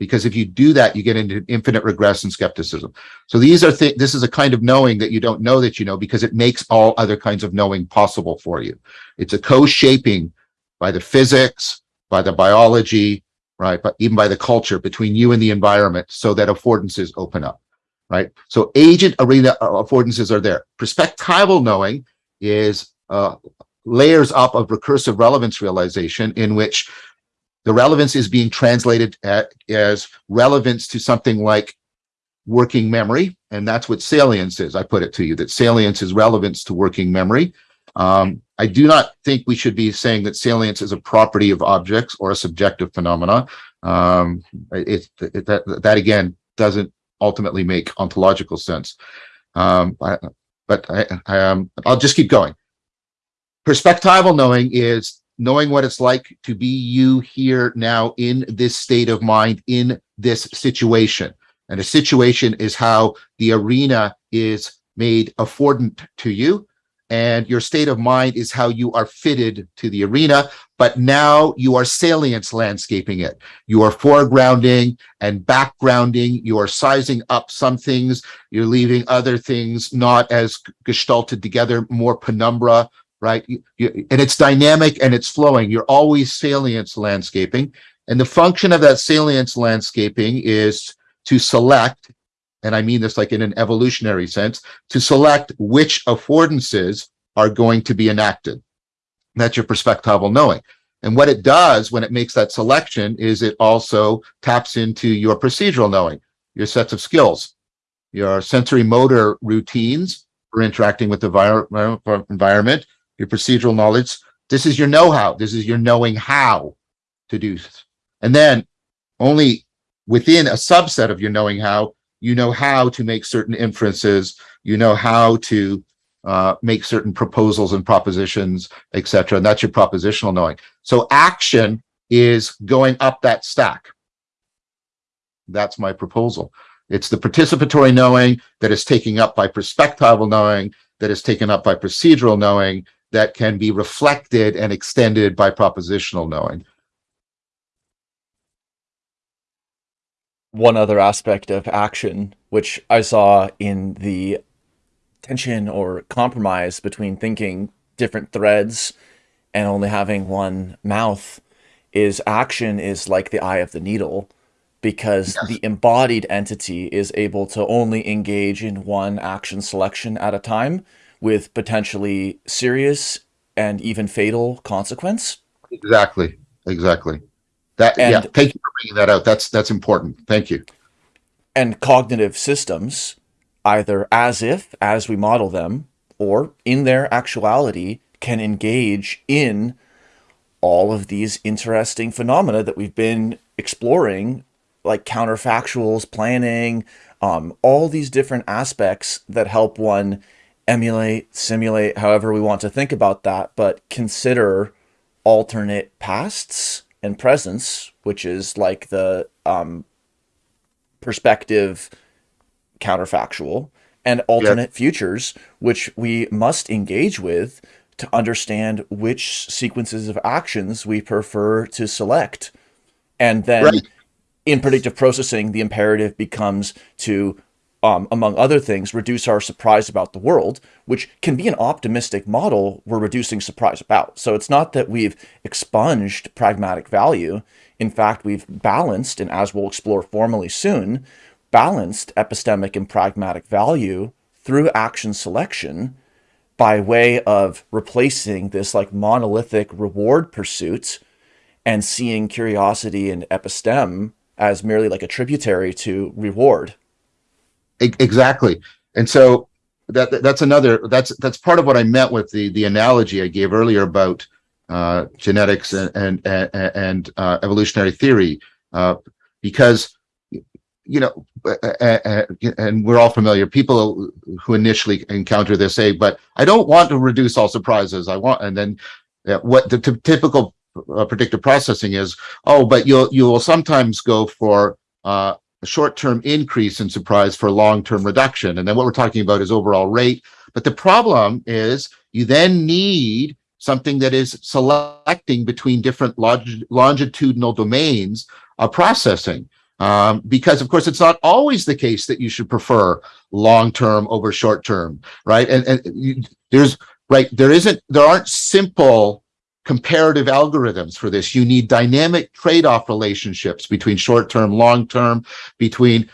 Because if you do that, you get into infinite regress and skepticism. So these are th this is a kind of knowing that you don't know that you know because it makes all other kinds of knowing possible for you. It's a co-shaping by the physics, by the biology, right? But even by the culture between you and the environment so that affordances open up, right? So agent arena affordances are there. Perspectival knowing is uh, layers up of recursive relevance realization in which the relevance is being translated at, as relevance to something like working memory. And that's what salience is. I put it to you that salience is relevance to working memory. Um, I do not think we should be saying that salience is a property of objects or a subjective phenomena. Um, it, it, that, that again doesn't ultimately make ontological sense. Um, I, but I, I, um, I'll just keep going. Perspectival knowing is knowing what it's like to be you here now in this state of mind in this situation. And a situation is how the arena is made affordant to you. And your state of mind is how you are fitted to the arena. But now you are salience landscaping it. You are foregrounding and backgrounding. You are sizing up some things. You're leaving other things not as gestalted together, more penumbra, right? You, you, and it's dynamic and it's flowing. You're always salience landscaping. And the function of that salience landscaping is to select, and I mean this like in an evolutionary sense, to select which affordances are going to be enacted. That's your perspectival knowing. And what it does when it makes that selection is it also taps into your procedural knowing, your sets of skills, your sensory motor routines for interacting with the environment, your procedural knowledge. This is your know-how. This is your knowing how to do. And then only within a subset of your knowing how, you know how to make certain inferences, you know how to uh, make certain proposals and propositions, etc. And that's your propositional knowing. So action is going up that stack. That's my proposal. It's the participatory knowing that is taken up by perspectival knowing, that is taken up by procedural knowing, that can be reflected and extended by propositional knowing. One other aspect of action, which I saw in the tension or compromise between thinking different threads and only having one mouth is action is like the eye of the needle because yes. the embodied entity is able to only engage in one action selection at a time with potentially serious and even fatal consequence. Exactly. Exactly. That and, yeah, thank you for bringing that out. That's that's important. Thank you. And cognitive systems, either as if, as we model them, or in their actuality, can engage in all of these interesting phenomena that we've been exploring, like counterfactuals, planning, um, all these different aspects that help one emulate, simulate, however we want to think about that, but consider alternate pasts and presents, which is like the um, perspective counterfactual, and alternate yep. futures, which we must engage with to understand which sequences of actions we prefer to select. And then right. in predictive processing, the imperative becomes to um, among other things, reduce our surprise about the world, which can be an optimistic model we're reducing surprise about. So it's not that we've expunged pragmatic value. In fact, we've balanced, and as we'll explore formally soon, balanced epistemic and pragmatic value through action selection by way of replacing this like monolithic reward pursuit and seeing curiosity and epistem as merely like a tributary to reward exactly. And so that that's another that's that's part of what I meant with the the analogy I gave earlier about uh, genetics and and and, uh, evolutionary theory, uh, because you know, and we're all familiar. People who initially encounter this say, "But I don't want to reduce all surprises. I want," and then what the typical uh, predictive processing is, "Oh, but you'll you will sometimes go for." Short-term increase in surprise for long-term reduction. And then what we're talking about is overall rate. But the problem is you then need something that is selecting between different longitudinal domains of processing. Um, because of course, it's not always the case that you should prefer long-term over short-term, right? And, and you, there's, right, there isn't, there aren't simple comparative algorithms for this. You need dynamic trade-off relationships between short-term, long-term, between,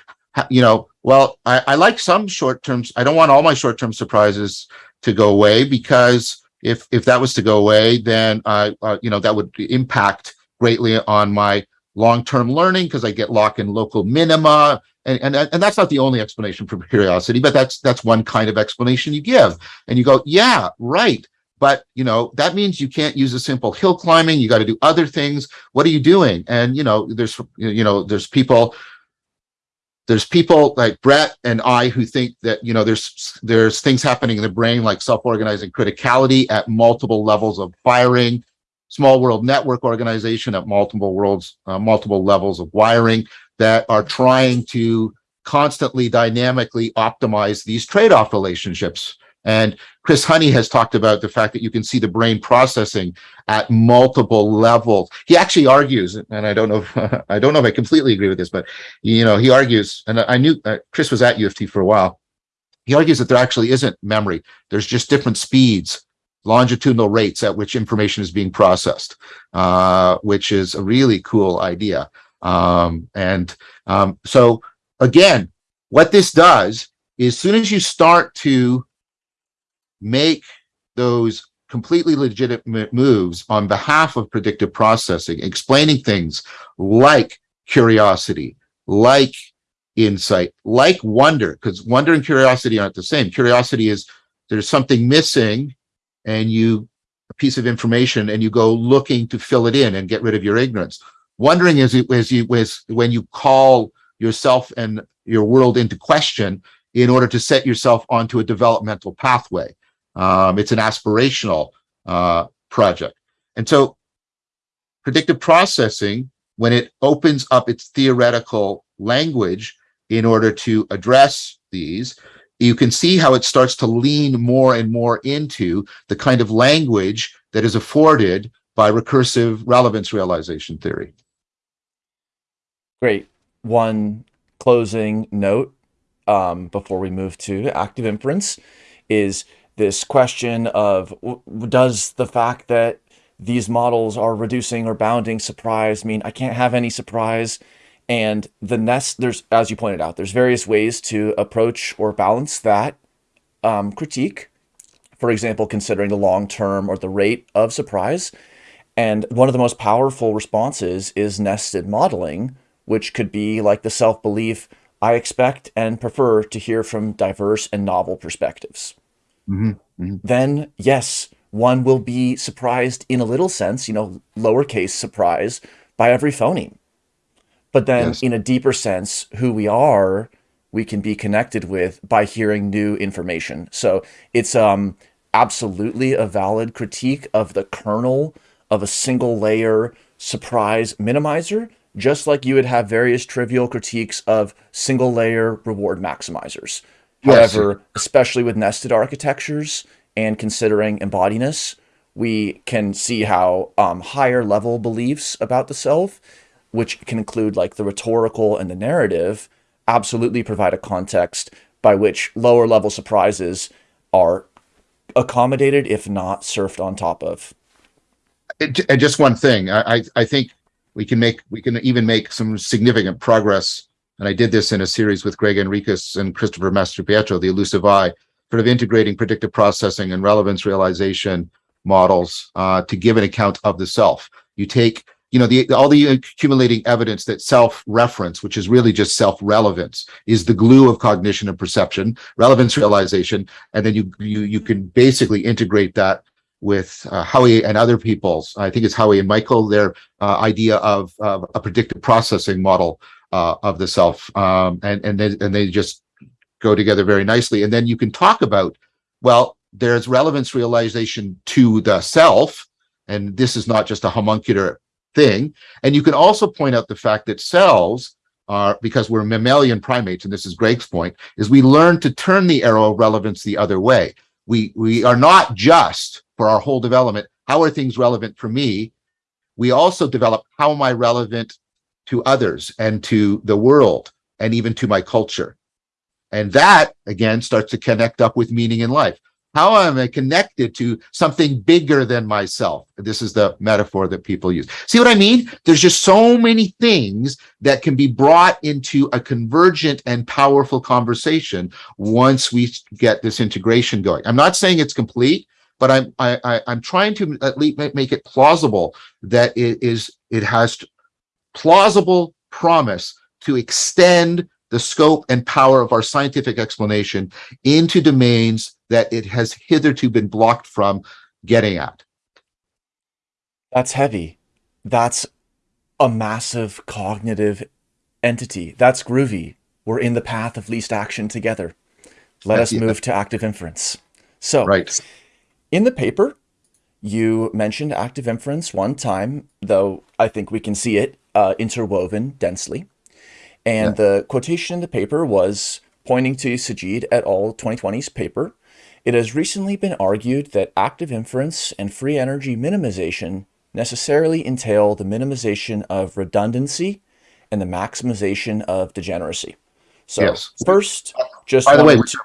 you know, well, I, I like some short-term, I don't want all my short-term surprises to go away because if if that was to go away, then I, uh you know that would impact greatly on my long-term learning because I get locked in local minima. And, and, and that's not the only explanation for curiosity, but that's that's one kind of explanation you give. And you go, yeah, right. But, you know, that means you can't use a simple hill climbing. You got to do other things. What are you doing? And, you know, there's, you know, there's people, there's people like Brett and I who think that, you know, there's, there's things happening in the brain like self-organizing criticality at multiple levels of firing, small world network organization at multiple worlds, uh, multiple levels of wiring that are trying to constantly dynamically optimize these trade-off relationships. And Chris Honey has talked about the fact that you can see the brain processing at multiple levels. He actually argues, and I don't know, if, I don't know if I completely agree with this, but you know, he argues, and I knew uh, Chris was at U of T for a while. He argues that there actually isn't memory. There's just different speeds, longitudinal rates at which information is being processed, uh, which is a really cool idea. Um, and um, so again, what this does is as soon as you start to make those completely legitimate moves on behalf of predictive processing, explaining things like curiosity, like insight, like wonder, because wonder and curiosity aren't the same. Curiosity is there's something missing and you a piece of information and you go looking to fill it in and get rid of your ignorance. Wondering is, is, you, is when you call yourself and your world into question in order to set yourself onto a developmental pathway. Um, it's an aspirational uh, project. And so predictive processing, when it opens up its theoretical language in order to address these, you can see how it starts to lean more and more into the kind of language that is afforded by recursive relevance realization theory. Great. One closing note um, before we move to active inference is this question of does the fact that these models are reducing or bounding surprise mean I can't have any surprise? And the nest, there's, as you pointed out, there's various ways to approach or balance that um, critique. For example, considering the long term or the rate of surprise. And one of the most powerful responses is nested modeling, which could be like the self-belief, I expect and prefer to hear from diverse and novel perspectives. Mm -hmm. Then, yes, one will be surprised in a little sense, you know, lowercase surprise by every phoneme. But then yes. in a deeper sense, who we are, we can be connected with by hearing new information. So it's um, absolutely a valid critique of the kernel of a single layer surprise minimizer, just like you would have various trivial critiques of single layer reward maximizers. Yes. However, especially with nested architectures and considering embodiness, we can see how um, higher level beliefs about the self, which can include like the rhetorical and the narrative, absolutely provide a context by which lower level surprises are accommodated, if not surfed on top of. and just one thing, I, I think we can make we can even make some significant progress and I did this in a series with Gregg Henriques and Christopher Mastropietro, the elusive eye, sort of integrating predictive processing and relevance realization models uh, to give an account of the self. You take, you know, the all the accumulating evidence that self-reference, which is really just self-relevance, is the glue of cognition and perception, relevance realization, and then you you you can basically integrate that with uh, Hohwy and other people's, I think it's Hohwy and Michael, their uh, idea of, of a predictive processing model uh, of the self, um, and and they, and they just go together very nicely. And then you can talk about, well, there's relevance realization to the self, and this is not just a homuncular thing. And you can also point out the fact that cells are, because we're mammalian primates, and this is Greg's point, is we learn to turn the arrow of relevance the other way. We, we are not just, for our whole development, how are things relevant for me? We also develop, how am I relevant to others and to the world and even to my culture. And that, again, starts to connect up with meaning in life. How am I connected to something bigger than myself? This is the metaphor that people use. See what I mean? There's just so many things that can be brought into a convergent and powerful conversation once we get this integration going. I'm not saying it's complete, but I'm I, I, I'm trying to at least make it plausible that it is it has plausible promise to extend the scope and power of our scientific explanation into domains that it has hitherto been blocked from getting at. That's heavy. That's a massive cognitive entity. That's groovy. We're in the path of least action together. Let us move to active inference. So, right. in the paper, you mentioned active inference one time, though I think we can see it uh, interwoven densely. And the quotation in the paper was pointing to Sajid et al. 2020's paper. It has recently been argued that active inference and free energy minimization necessarily entail the minimization of redundancy and the maximization of degeneracy. So Yes. first, just By the way, to-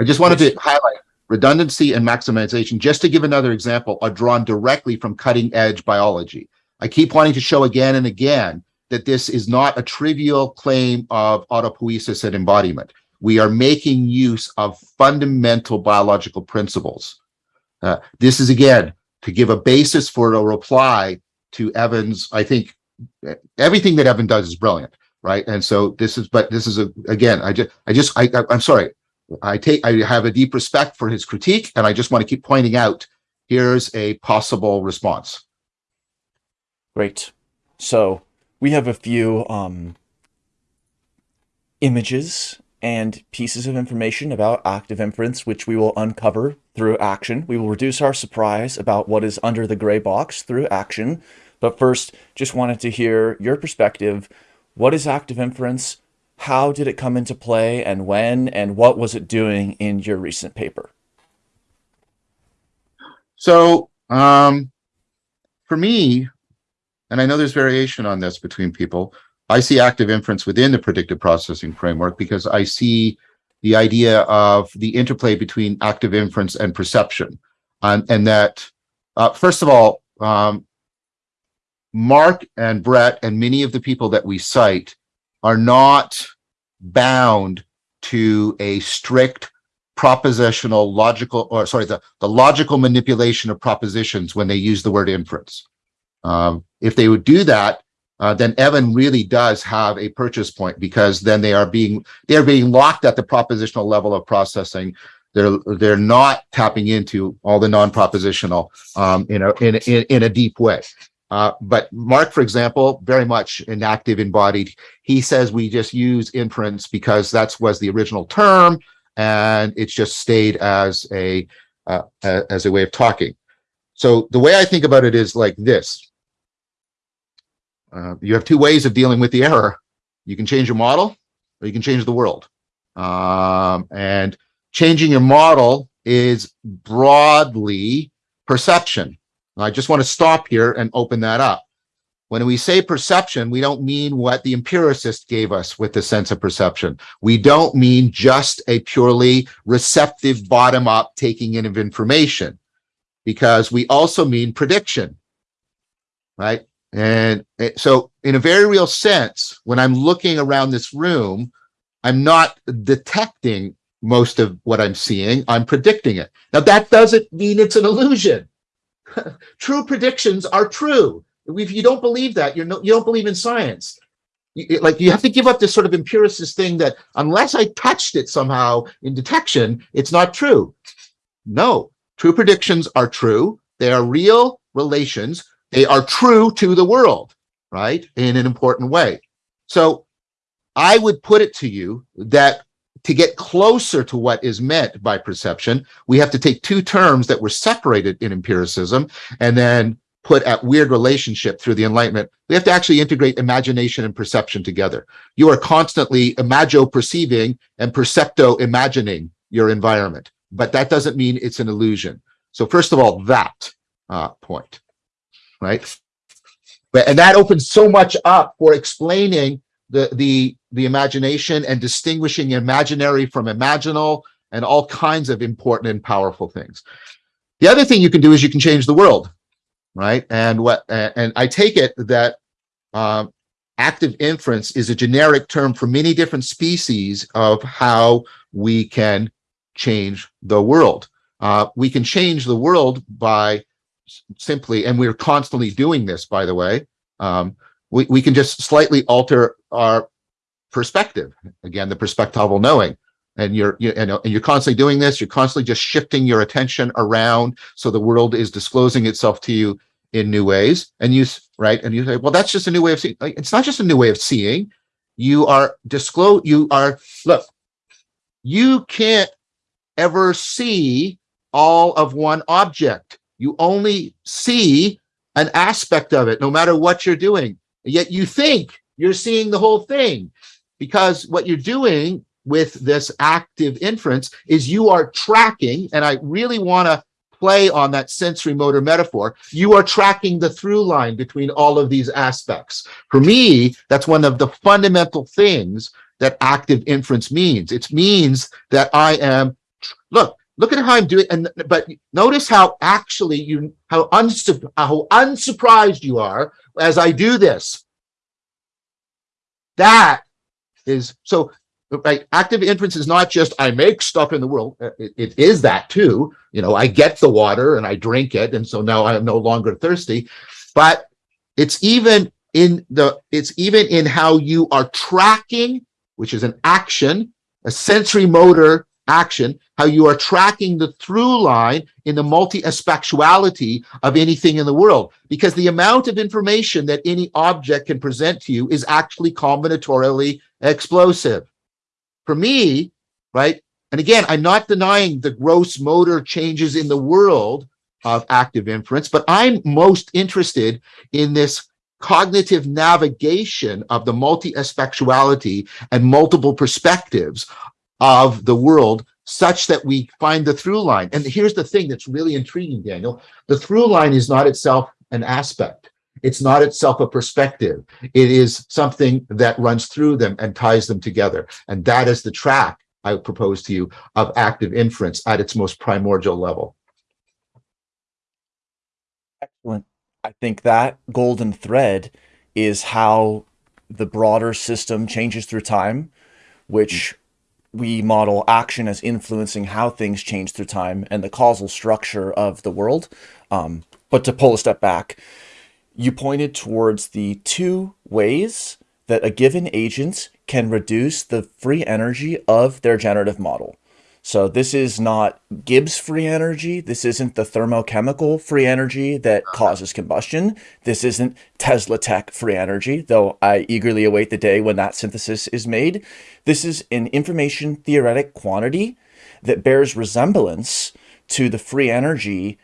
I just wanted to highlight redundancy and maximization, just to give another example, are drawn directly from cutting edge biology. I keep wanting to show again and again that this is not a trivial claim of autopoiesis and embodiment. We are making use of fundamental biological principles. Uh, this is again to give a basis for a reply to Evan's. I think eh, everything that Evan does is brilliant, right? And so this is, but this is a again. I just, I just, I, I'm sorry. I take, I have a deep respect for his critique, and I just want to keep pointing out, here's a possible response. Great. So we have a few um, images and pieces of information about active inference, which we will uncover through action. We will reduce our surprise about what is under the gray box through action. But first, just wanted to hear your perspective. What is active inference? How did it come into play and when? And what was it doing in your recent paper? So, um, for me, and I know there's variation on this between people, I see active inference within the predictive processing framework because I see the idea of the interplay between active inference and perception. Um, and that, uh, first of all, um, Mark and Brett and many of the people that we cite are not bound to a strict propositional logical, or sorry, the, the logical manipulation of propositions when they use the word inference. Um, if they would do that, uh, then Evan really does have a purchase point because then they are being they are being locked at the propositional level of processing. They're they're not tapping into all the non-propositional um, in a in, in in a deep way. Uh, but Mark, for example, very much an active embodied. He says we just use inference because that's was the original term, and it's just stayed as a uh, as a way of talking. So the way I think about it is like this. Uh, you have two ways of dealing with the error. You can change your model or you can change the world. Um, and changing your model is broadly perception. I just want to stop here and open that up. When we say perception, we don't mean what the empiricist gave us with the sense of perception. We don't mean just a purely receptive bottom-up taking in of information because we also mean prediction, right? And so in a very real sense, when I'm looking around this room, I'm not detecting most of what I'm seeing, I'm predicting it. Now that doesn't mean it's an illusion. true predictions are true. If you don't believe that, you're no, you don't believe in science. Like you have to give up this sort of empiricist thing that unless I touched it somehow in detection, it's not true. No, true predictions are true. They are real relations. They are true to the world, right? In an important way. So I would put it to you that to get closer to what is meant by perception, we have to take two terms that were separated in empiricism and then put at weird relationship through the enlightenment. We have to actually integrate imagination and perception together. You are constantly imagio perceiving and percepto imagining your environment, but that doesn't mean it's an illusion. So first of all, that uh, point, right? But, and that opens so much up for explaining the, the, the imagination and distinguishing imaginary from imaginal and all kinds of important and powerful things. The other thing you can do is you can change the world, right? And what, and I take it that um, active inference is a generic term for many different species of how we can change the world. Uh, we can change the world by simply, and we're constantly doing this, by the way. Um, we, we can just slightly alter our perspective. Again, the perspectival knowing. And you're, you know, and you're constantly doing this. You're constantly just shifting your attention around. So the world is disclosing itself to you in new ways. And you, right. And you say, well, that's just a new way of seeing. It's not just a new way of seeing. You are disclose, you are, look, you can't ever see all of one object. You only see an aspect of it, no matter what you're doing. Yet you think you're seeing the whole thing. because what you're doing with this active inference is you are tracking, and I really want to play on that sensory motor metaphor, you are tracking the through line between all of these aspects. For me, that's one of the fundamental things that active inference means. It means that I am, look, look at how I'm doing, and but notice how actually you, how, unsu how unsurprised you are as I do this. That is, so right active inference is not just i make stuff in the world uh, it, it is that too you know i get the water and i drink it and so now i'm no longer thirsty but it's even in the it's even in how you are tracking which is an action a sensory motor action how you are tracking the through line in the multi-aspectuality of anything in the world because the amount of information that any object can present to you is actually combinatorially explosive for me, right? And again, I'm not denying the gross motor changes in the world of active inference, but I'm most interested in this cognitive navigation of the multi-aspectuality and multiple perspectives of the world such that we find the through line. And here's the thing that's really intriguing, Daniel. The through line is not itself an aspect. It's not itself a perspective. It is something that runs through them and ties them together. And that is the track I propose to you of active inference at its most primordial level. Excellent. I think that golden thread is how the broader system changes through time, which we model action as influencing how things change through time and the causal structure of the world. Um, but to pull a step back, you pointed towards the two ways that a given agent can reduce the free energy of their generative model. So this is not Gibbs free energy. This isn't the thermochemical free energy that uh-huh. causes combustion. This isn't Tesla tech free energy, though I eagerly await the day when that synthesis is made. This is an information theoretic quantity that bears resemblance to the free energy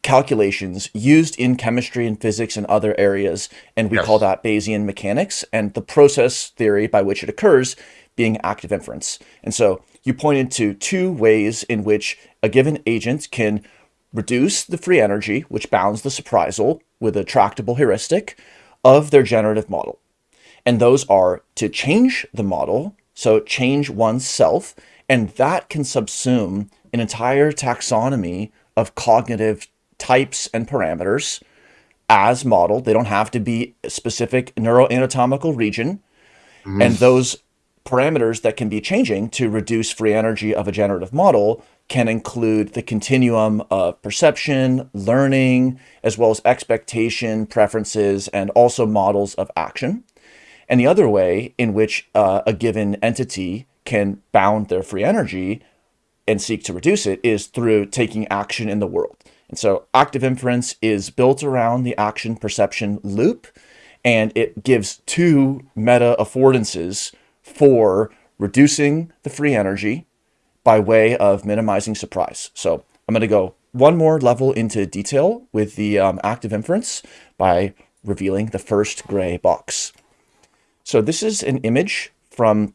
calculations used in chemistry and physics and other areas, and we yes. call that Bayesian mechanics, and the process theory by which it occurs being active inference. And so you pointed to two ways in which a given agent can reduce the free energy, which bounds the surprisal with a tractable heuristic of their generative model. And those are to change the model, so change oneself, and that can subsume an entire taxonomy of cognitive types and parameters as model. They don't have to be a specific neuroanatomical region. Mm. And those parameters that can be changing to reduce free energy of a generative model can include the continuum of perception, learning, as well as expectation, preferences, and also models of action. And the other way in which uh, a given entity can bound their free energy and seek to reduce it is through taking action in the world. And so active inference is built around the action perception loop, and it gives two meta affordances for reducing the free energy by way of minimizing surprise. So I'm going to go one more level into detail with the um, active inference by revealing the first gray box. So this is an image from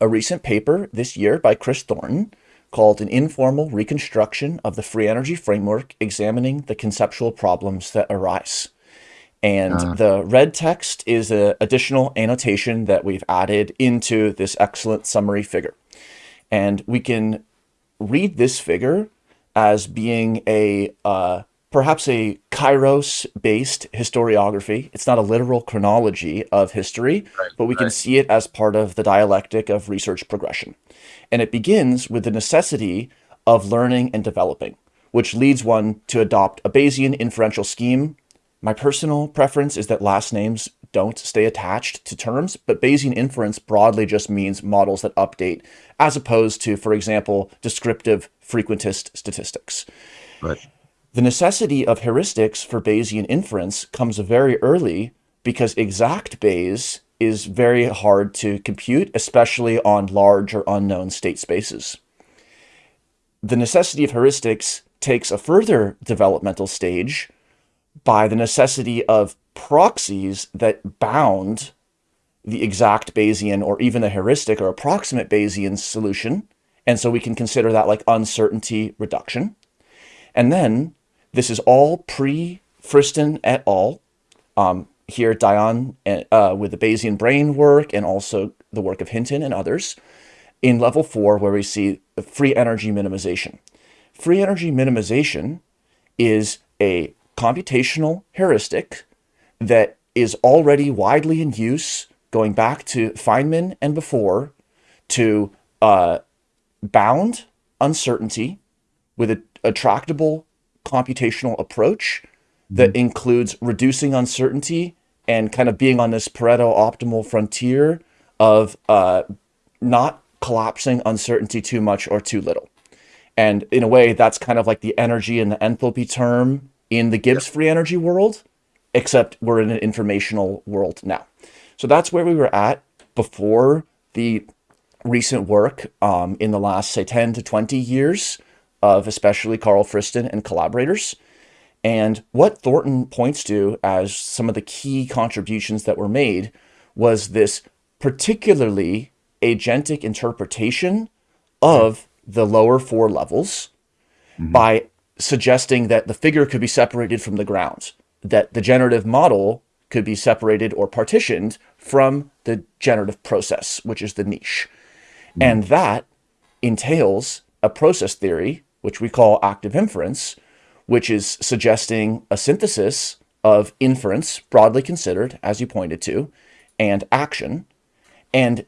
a recent paper this year by Chris Thornton called An Informal Reconstruction of the Free Energy Framework Examining the Conceptual Problems That Arise. And uh. the red text is an additional annotation that we've added into this excellent summary figure. And we can read this figure as being a uh, perhaps a kairos-based historiography. It's not a literal chronology of history, right, but we right. can see it as part of the dialectic of research progression. And it begins with the necessity of learning and developing, which leads one to adopt a Bayesian inferential scheme. My personal preference is that last names don't stay attached to terms, but Bayesian inference broadly just means models that update, as opposed to, for example, descriptive frequentist statistics. Right. The necessity of heuristics for Bayesian inference comes very early because exact Bayes is very hard to compute, especially on large or unknown state spaces. The necessity of heuristics takes a further developmental stage by the necessity of proxies that bound the exact Bayesian or even a heuristic or approximate Bayesian solution. And so we can consider that like uncertainty reduction. And then this is all pre-Friston et al. Um, here, Dayan uh, with the Bayesian brain work and also the work of Hinton and others in level four, where we see free energy minimization. Free energy minimization is a computational heuristic that is already widely in use going back to Feynman and before to uh, bound uncertainty with a, a tractable computational approach that mm-hmm. includes reducing uncertainty and kind of being on this Pareto optimal frontier of uh, not collapsing uncertainty too much or too little. And in a way, that's kind of like the energy and the enthalpy term in the Gibbs free energy world, except we're in an informational world now. So that's where we were at before the recent work um, in the last, say, 10 to 20 years of especially Carl Friston and collaborators. And what Thornton points to as some of the key contributions that were made was this particularly agentic interpretation of the lower four levels mm -hmm. by suggesting that the figure could be separated from the ground, that the generative model could be separated or partitioned from the generative process, which is the niche. Mm. And that entails a process theory, which we call active inference, which is suggesting a synthesis of inference, broadly considered, as you pointed to, and action, and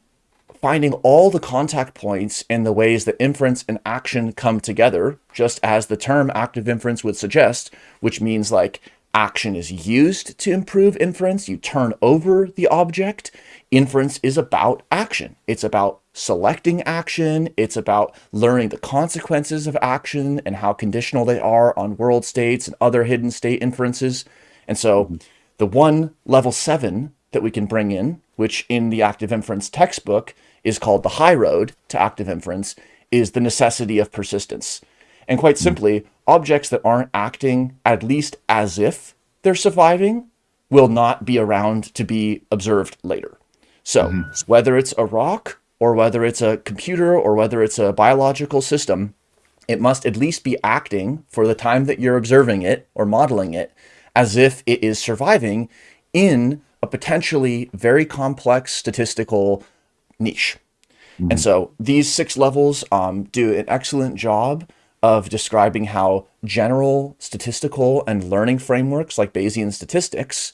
finding all the contact points and the ways that inference and action come together, just as the term active inference would suggest, which means like action is used to improve inference. You turn over the object. Inference is about action. It's about selecting action. It's about learning the consequences of action and how conditional they are on world states and other hidden state inferences. And so mm-hmm. the one level seven that we can bring in, which in the active inference textbook is called the high road to active inference, is the necessity of persistence. And quite hmm. simply, objects that aren't acting at least as if they're surviving will not be around to be observed later. So mm -hmm. whether it's a rock or whether it's a computer or whether it's a biological system, it must at least be acting for the time that you're observing it or modeling it as if it is surviving in a potentially very complex statistical niche. Mm -hmm. And so these six levels um, do an excellent job of describing how general statistical and learning frameworks like Bayesian statistics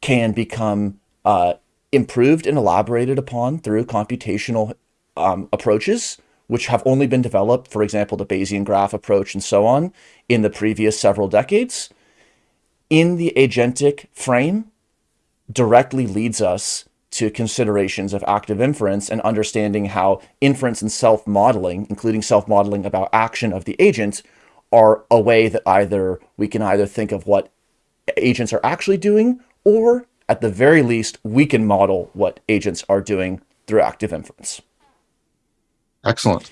can become uh, improved and elaborated upon through computational um, approaches, which have only been developed, for example, the Bayesian graph approach and so on, in the previous several decades. In the agentic frame, directly leads us to considerations of active inference and understanding how inference and self-modeling, including self-modeling about action of the agent, are a way that either we can either think of what agents are actually doing, or at the very least, we can model what agents are doing through active inference. Excellent.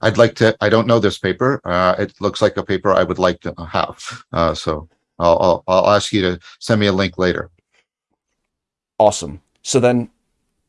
I'd like to, I don't know this paper. Uh, it looks like a paper I would like to have. Uh, so I'll, I'll, I'll ask you to send me a link later. Awesome. So then,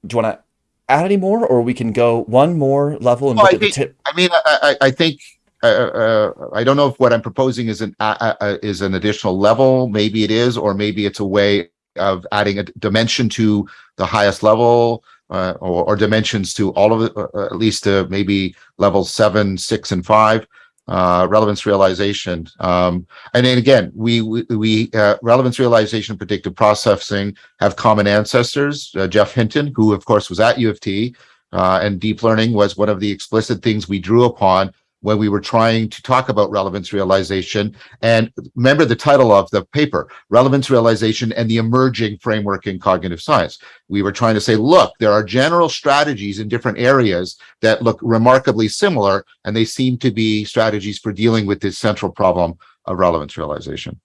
do you want to add any more, or we can go one more level and well, look I at think, the tip? I mean, I, I think uh, uh, I don't know if what I'm proposing is an uh, uh, is an additional level. Maybe it is, or maybe it's a way of adding a dimension to the highest level, uh, or, or, dimensions to all of it, uh, at least maybe level seven, six, and five uh, relevance realization. Um, and then again, we, we, uh, relevance realization predictive processing have common ancestors, uh, Geoff Hinton, who of course was at U of T, uh, and deep learning was one of the explicit things we drew upon when we were trying to talk about relevance realization. And remember the title of the paper, Relevance Realization and the Emerging Framework in Cognitive Science. We were trying to say, look, there are general strategies in different areas that look remarkably similar, and they seem to be strategies for dealing with this central problem of relevance realization.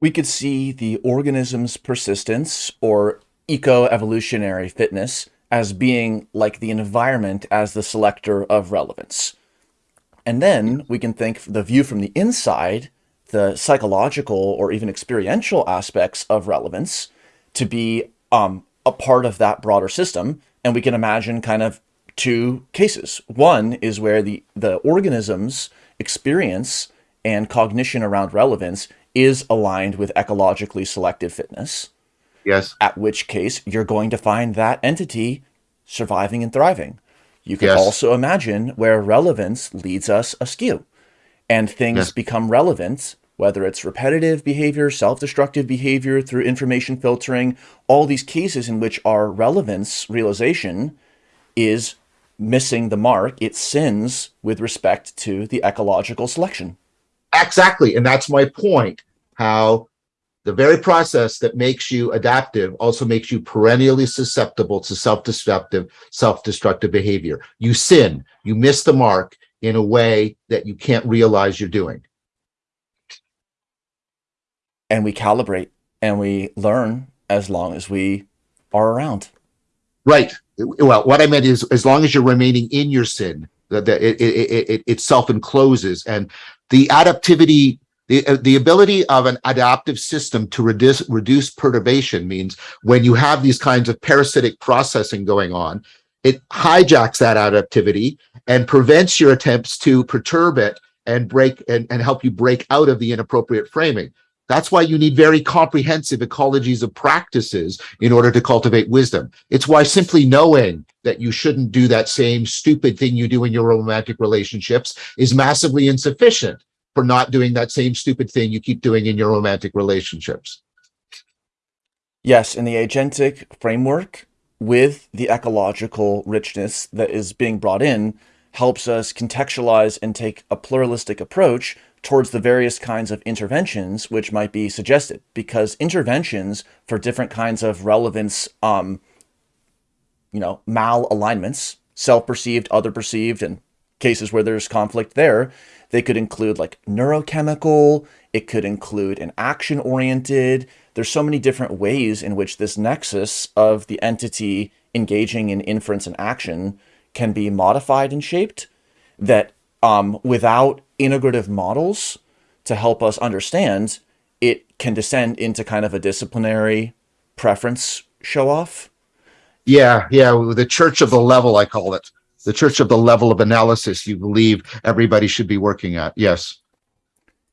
We could see the organism's persistence or eco-evolutionary fitness as being like the environment as the selector of relevance. And then we can think the view from the inside, the psychological or even experiential aspects of relevance to be um, a part of that broader system. And we can imagine kind of two cases. One is where the, the organism's experience and cognition around relevance is aligned with ecologically selected fitness. Yes. At which case you're going to find that entity surviving and thriving. You can Yes. also imagine where relevance leads us askew and things Yes. become relevant, whether it's repetitive behavior, self-destructive behavior through information filtering, all these cases in which our relevance realization is missing the mark, it sins with respect to the ecological selection. Exactly. And that's my point. How the very process that makes you adaptive also makes you perennially susceptible to self-destructive, self-destructive behavior. You sin, you miss the mark in a way that you can't realize you're doing. And we calibrate and we learn as long as we are around. Right. Well, what I meant is as long as you're remaining in your sin, that it, it, it, it, it self-encloses and the adaptivity the, uh, the ability of an adaptive system to reduce reduce perturbation means when you have these kinds of parasitic processing going on, it hijacks that adaptivity and prevents your attempts to perturb it and break and, and help you break out of the inappropriate framing. That's why you need very comprehensive ecologies of practices in order to cultivate wisdom. It's why simply knowing that you shouldn't do that same stupid thing you do in your romantic relationships is massively insufficient for not doing that same stupid thing you keep doing in your romantic relationships. Yes, in the agentic framework with the ecological richness that is being brought in helps us contextualize and take a pluralistic approach towards the various kinds of interventions which might be suggested because interventions for different kinds of relevance um you know malalignments self-perceived other perceived and cases where there's conflict there they could include like neurochemical it could include an action oriented there's so many different ways in which this nexus of the entity engaging in inference and action can be modified and shaped that um, without integrative models to help us understand, it can descend into kind of a disciplinary preference show off. Yeah, yeah, the church of the level, I call it. The church of the level of analysis you believe everybody should be working at. Yes.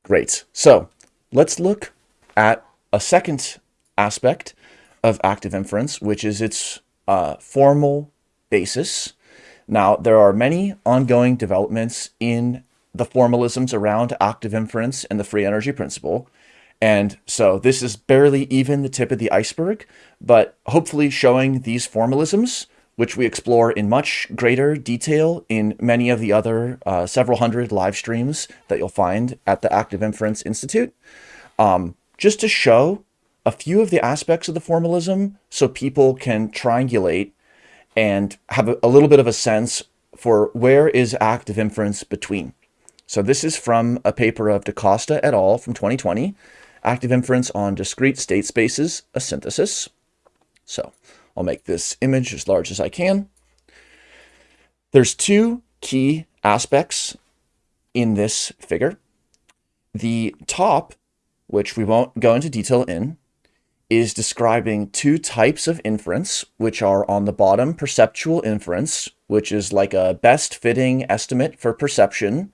Great. So let's look at a second aspect of active inference, which is its uh, formal basis. Now, there are many ongoing developments in the formalisms around active inference and the free energy principle. And so this is barely even the tip of the iceberg, but hopefully showing these formalisms, which we explore in much greater detail in many of the other uh, several hundred live streams that you'll find at the Active Inference Institute, um, just to show a few of the aspects of the formalism so people can triangulate and have a, a little bit of a sense for where is active inference between. So this is from a paper of DaCosta et al. from 2020, Active Inference on Discrete State Spaces, a Synthesis. So I'll make this image as large as I can. There's two key aspects in this figure. The top, which we won't go into detail in, is describing two types of inference, which are on the bottom, perceptual inference, which is like a best fitting estimate for perception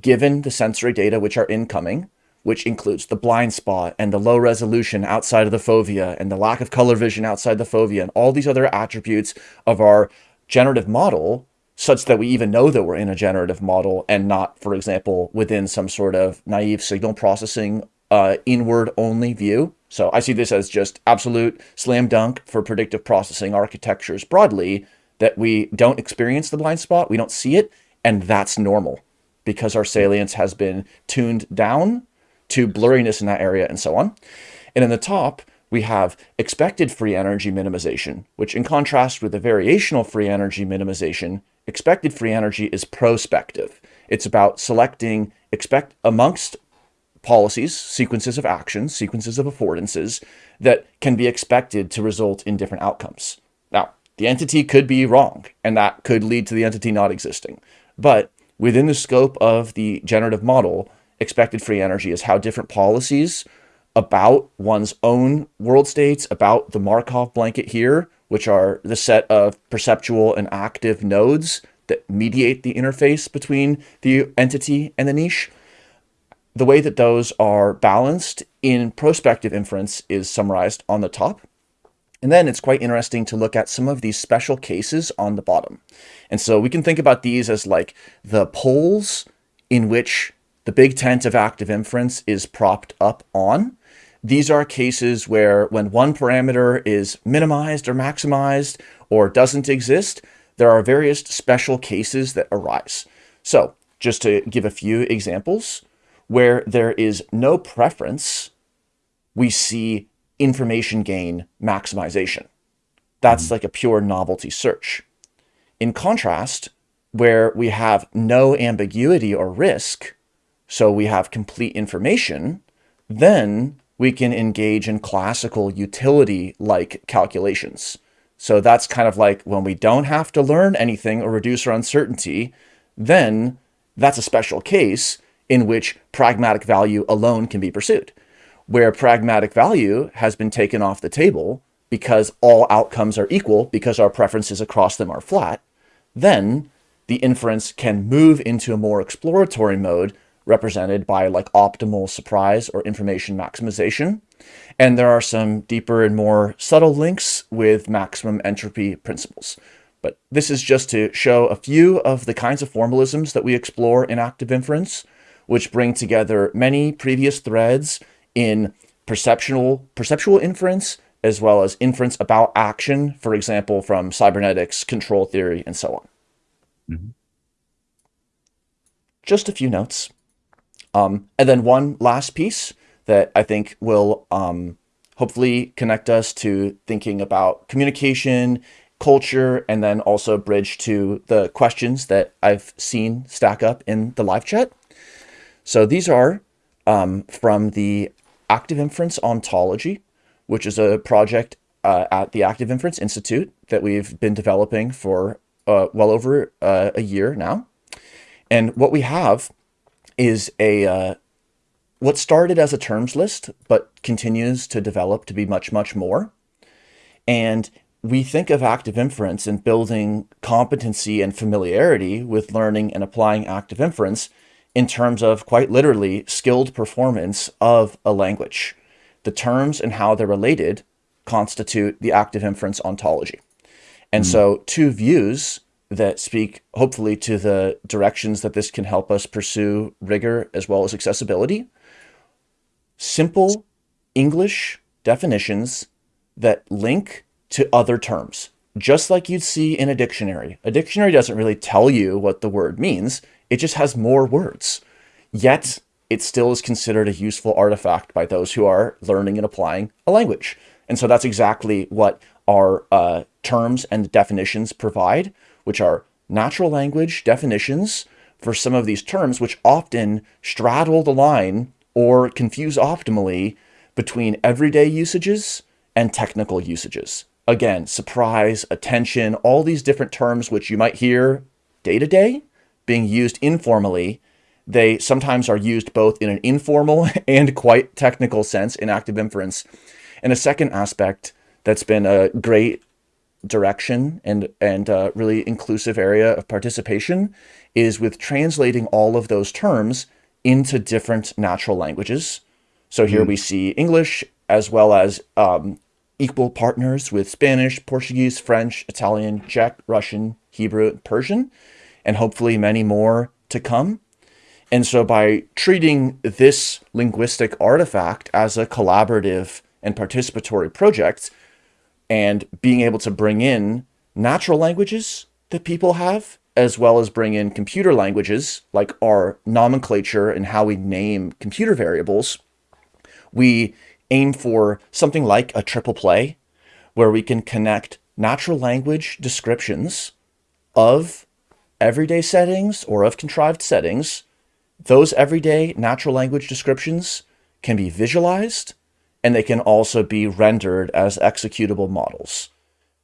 given the sensory data which are incoming, which includes the blind spot and the low resolution outside of the fovea and the lack of color vision outside the fovea and all these other attributes of our generative model such that we even know that we're in a generative model and not, for example, within some sort of naive signal processing uh, inward only view. So I see this as just absolute slam dunk for predictive processing architectures broadly that we don't experience the blind spot, we don't see it, and that's normal because our salience has been tuned down to blurriness in that area and so on. And in the top, we have expected free energy minimization, which in contrast with the variational free energy minimization, expected free energy is prospective. It's about selecting expect amongst policies, sequences of actions, sequences of affordances that can be expected to result in different outcomes. Now, the entity could be wrong, and that could lead to the entity not existing. But within the scope of the generative model, expected free energy is how different policies about one's own world states, about the Markov blanket here, which are the set of perceptual and active nodes that mediate the interface between the entity and the niche. The way that those are balanced in prospective inference is summarized on the top. And then it's quite interesting to look at some of these special cases on the bottom. And so we can think about these as like the poles in which the big tent of active inference is propped up on. These are cases where when one parameter is minimized or maximized or doesn't exist, there are various special cases that arise. So just to give a few examples, where there is no preference, we see information gain maximization. That's mm-hmm. like a pure novelty search. In contrast, where we have no ambiguity or risk, so we have complete information, then we can engage in classical utility-like calculations. So that's kind of like when we don't have to learn anything or reduce our uncertainty, then that's a special case in which pragmatic value alone can be pursued where pragmatic value has been taken off the table because all outcomes are equal because our preferences across them are flat, then the inference can move into a more exploratory mode represented by like optimal surprise or information maximization. And there are some deeper and more subtle links with maximum entropy principles. But this is just to show a few of the kinds of formalisms that we explore in active inference, which bring together many previous threads in perceptual, perceptual inference, as well as inference about action, for example, from cybernetics, control theory, and so on. Mm -hmm. Just a few notes. Um, and then one last piece that I think will um, hopefully connect us to thinking about communication, culture, and then also bridge to the questions that I've seen stack up in the live chat. So these are um, from the Active Inference Ontology, which is a project uh, at the Active Inference Institute that we've been developing for uh, well over uh, a year now. And what we have is a uh, what started as a terms list, but continues to develop to be much, much more. And we think of active inference and building competency and familiarity with learning and applying active inference in terms of quite literally skilled performance of a language. The terms and how they're related constitute the active inference ontology. And mm. so two views that speak hopefully to the directions that this can help us pursue rigor as well as accessibility. Simple English definitions that link to other terms, just like you'd see in a dictionary. A dictionary doesn't really tell you what the word means. It just has more words. Yet, it still is considered a useful artifact by those who are learning and applying a language. And so that's exactly what our uh, terms and definitions provide, which are natural language definitions for some of these terms, which often straddle the line or confuse optimally between everyday usages and technical usages. Again, surprise, attention, all these different terms which you might hear day to day, being used informally, they sometimes are used both in an informal and quite technical sense in active inference. And a second aspect that's been a great direction and, and a really inclusive area of participation is with translating all of those terms into different natural languages. So here mm. we see English as well as um, equal partners with Spanish, Portuguese, French, Italian, Czech, Russian, Hebrew, Persian and hopefully many more to come. And so by treating this linguistic artifact as a collaborative and participatory project and being able to bring in natural languages that people have, as well as bring in computer languages like our nomenclature and how we name computer variables, we aim for something like a triple play where we can connect natural language descriptions of everyday settings or of contrived settings, those everyday natural language descriptions can be visualized and they can also be rendered as executable models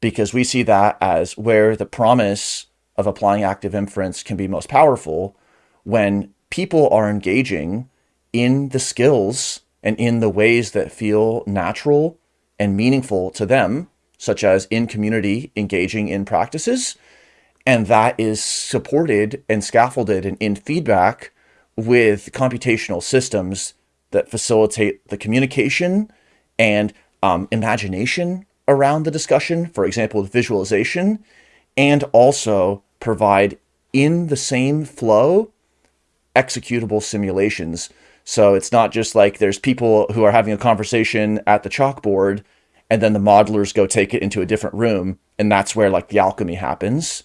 because we see that as where the promise of applying active inference can be most powerful when people are engaging in the skills and in the ways that feel natural and meaningful to them such as in community engaging in practices. And that is supported and scaffolded and in feedback with computational systems that facilitate the communication and um, imagination around the discussion, for example, with visualization, and also provide in the same flow executable simulations. So it's not just like there's people who are having a conversation at the chalkboard and then the modelers go take it into a different room and that's where like the alchemy happens.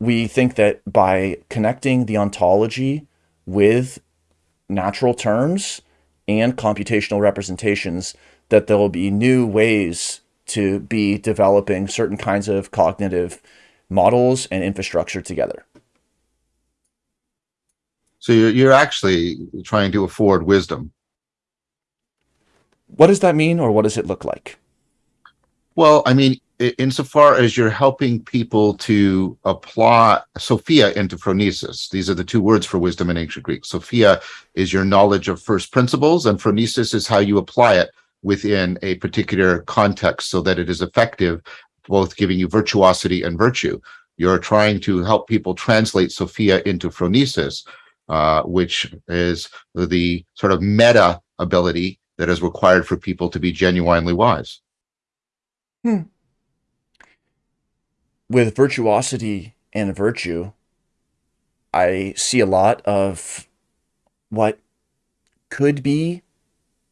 We think that by connecting the ontology with natural terms and computational representations that there will be new ways to be developing certain kinds of cognitive models and infrastructure together. So you're, you're actually trying to afford wisdom. What does that mean or what does it look like? Well, I mean, insofar as you're helping people to apply Sophia into phronesis, these are the two words for wisdom in ancient Greek. Sophia is your knowledge of first principles, and phronesis is how you apply it within a particular context so that it is effective, both giving you virtuosity and virtue. You're trying to help people translate Sophia into phronesis, uh, which is the sort of meta ability that is required for people to be genuinely wise. Hmm. With virtuosity and virtue, I see a lot of what could be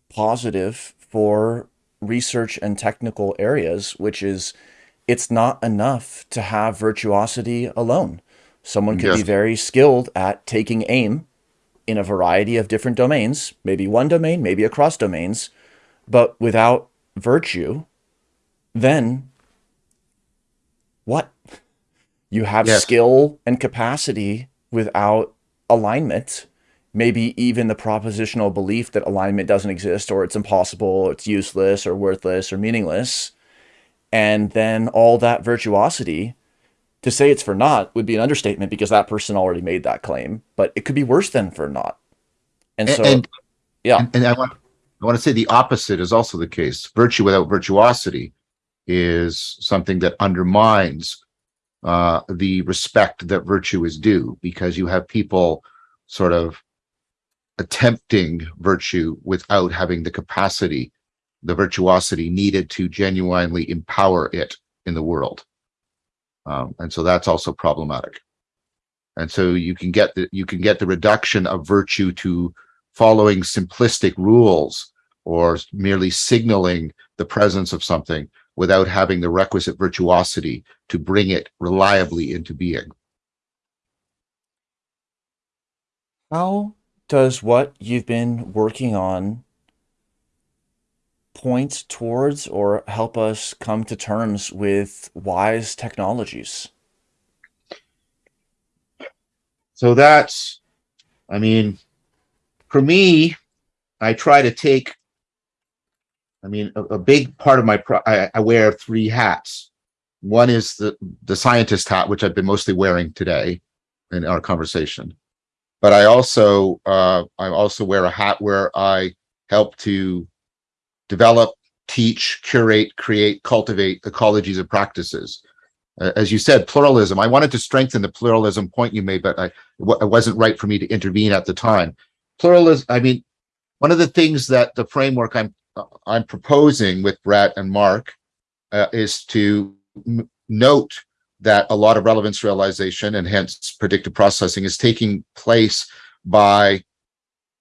positive for research and technical areas, which is it's not enough to have virtuosity alone. Someone could yes. be very skilled at taking aim in a variety of different domains, maybe one domain, maybe across domains, but without virtue, then what? You have yes. skill and capacity without alignment, maybe even the propositional belief that alignment doesn't exist or it's impossible, or it's useless or worthless or meaningless. And then all that virtuosity, to say it's for naught would be an understatement because that person already made that claim, but it could be worse than for naught. And so, and, yeah. And, and I want, I want to say the opposite is also the case. Virtue without virtuosity is something that undermines uh, the respect that virtue is due because you have people sort of attempting virtue without having the capacity, the virtuosity needed to genuinely empower it in the world. Um, and so that's also problematic. And so you can get the you can get the reduction of virtue to following simplistic rules or merely signaling the presence of something without having the requisite virtuosity to bring it reliably into being. How does what you've been working on point towards or help us come to terms with wise technologies? So that's, I mean, for me, I try to take I mean, a, a big part of my, I, I wear three hats. One is the, the scientist hat, which I've been mostly wearing today in our conversation. But I also, uh, I also wear a hat where I help to develop, teach, curate, create, cultivate ecologies of practices. Uh, as you said, pluralism. I wanted to strengthen the pluralism point you made, but I, it wasn't right for me to intervene at the time. Pluralism, I mean, one of the things that the framework I'm I'm proposing with Brett and Mark uh, is to note that a lot of relevance realization and hence predictive processing is taking place by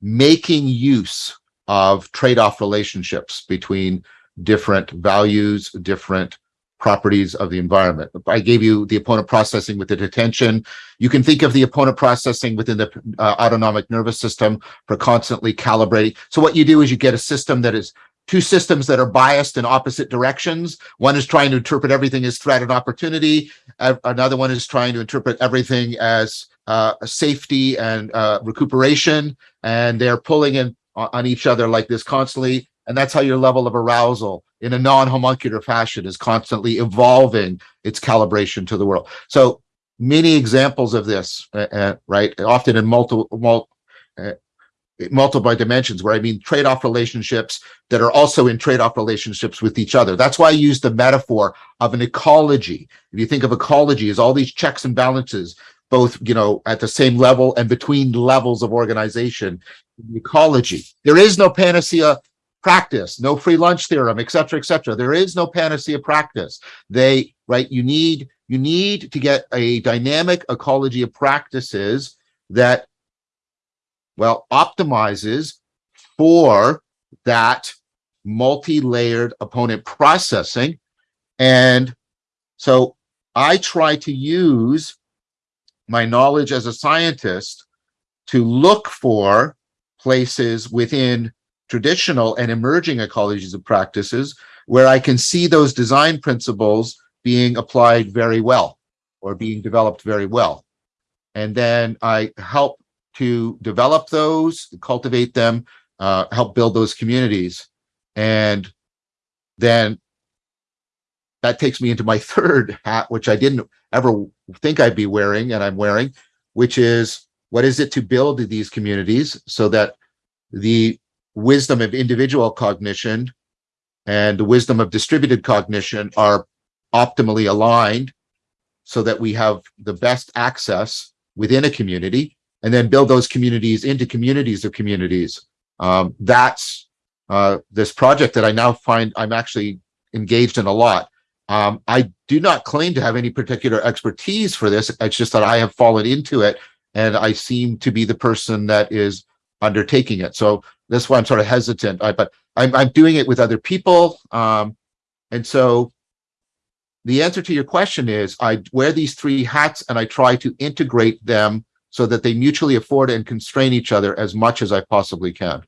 making use of trade-off relationships between different values, different properties of the environment. I gave you the opponent processing with the attention. You can think of the opponent processing within the uh, autonomic nervous system for constantly calibrating. So what you do is you get a system that is two systems that are biased in opposite directions. One is trying to interpret everything as threat and opportunity. Another one is trying to interpret everything as uh, safety and uh, recuperation. And they're pulling in on each other like this constantly. And that's how your level of arousal in a non-homuncular fashion is constantly evolving its calibration to the world. So many examples of this, uh, uh right? Often in multiple, mul uh, multiple dimensions where I mean trade-off relationships that are also in trade-off relationships with each other. That's why I use the metaphor of an ecology. If you think of ecology as all these checks and balances, both, you know, at the same level and between levels of organization, ecology. There is no panacea practice, no free lunch theorem, et cetera, et cetera. There is no panacea practice. They, right, you need, you need to get a dynamic ecology of practices that well, optimizes for that multi-layered opponent processing. And so I try to use my knowledge as a scientist to look for places within traditional and emerging ecologies of practices where I can see those design principles being applied very well or being developed very well. And then I help to develop those, cultivate them, uh, help build those communities. And then that takes me into my third hat, which I didn't ever think I'd be wearing, and I'm wearing, which is what is it to build these communities so that the wisdom of individual cognition and the wisdom of distributed cognition are optimally aligned so that we have the best access within a community and then build those communities into communities of communities. Um, that's uh, this project that I now find I'm actually engaged in a lot. Um, I do not claim to have any particular expertise for this. It's just that I have fallen into it and I seem to be the person that is undertaking it. So that's why I'm sort of hesitant, I, but I'm, I'm doing it with other people. Um, and so the answer to your question is I wear these three hats and I try to integrate them so that they mutually afford and constrain each other as much as I possibly can.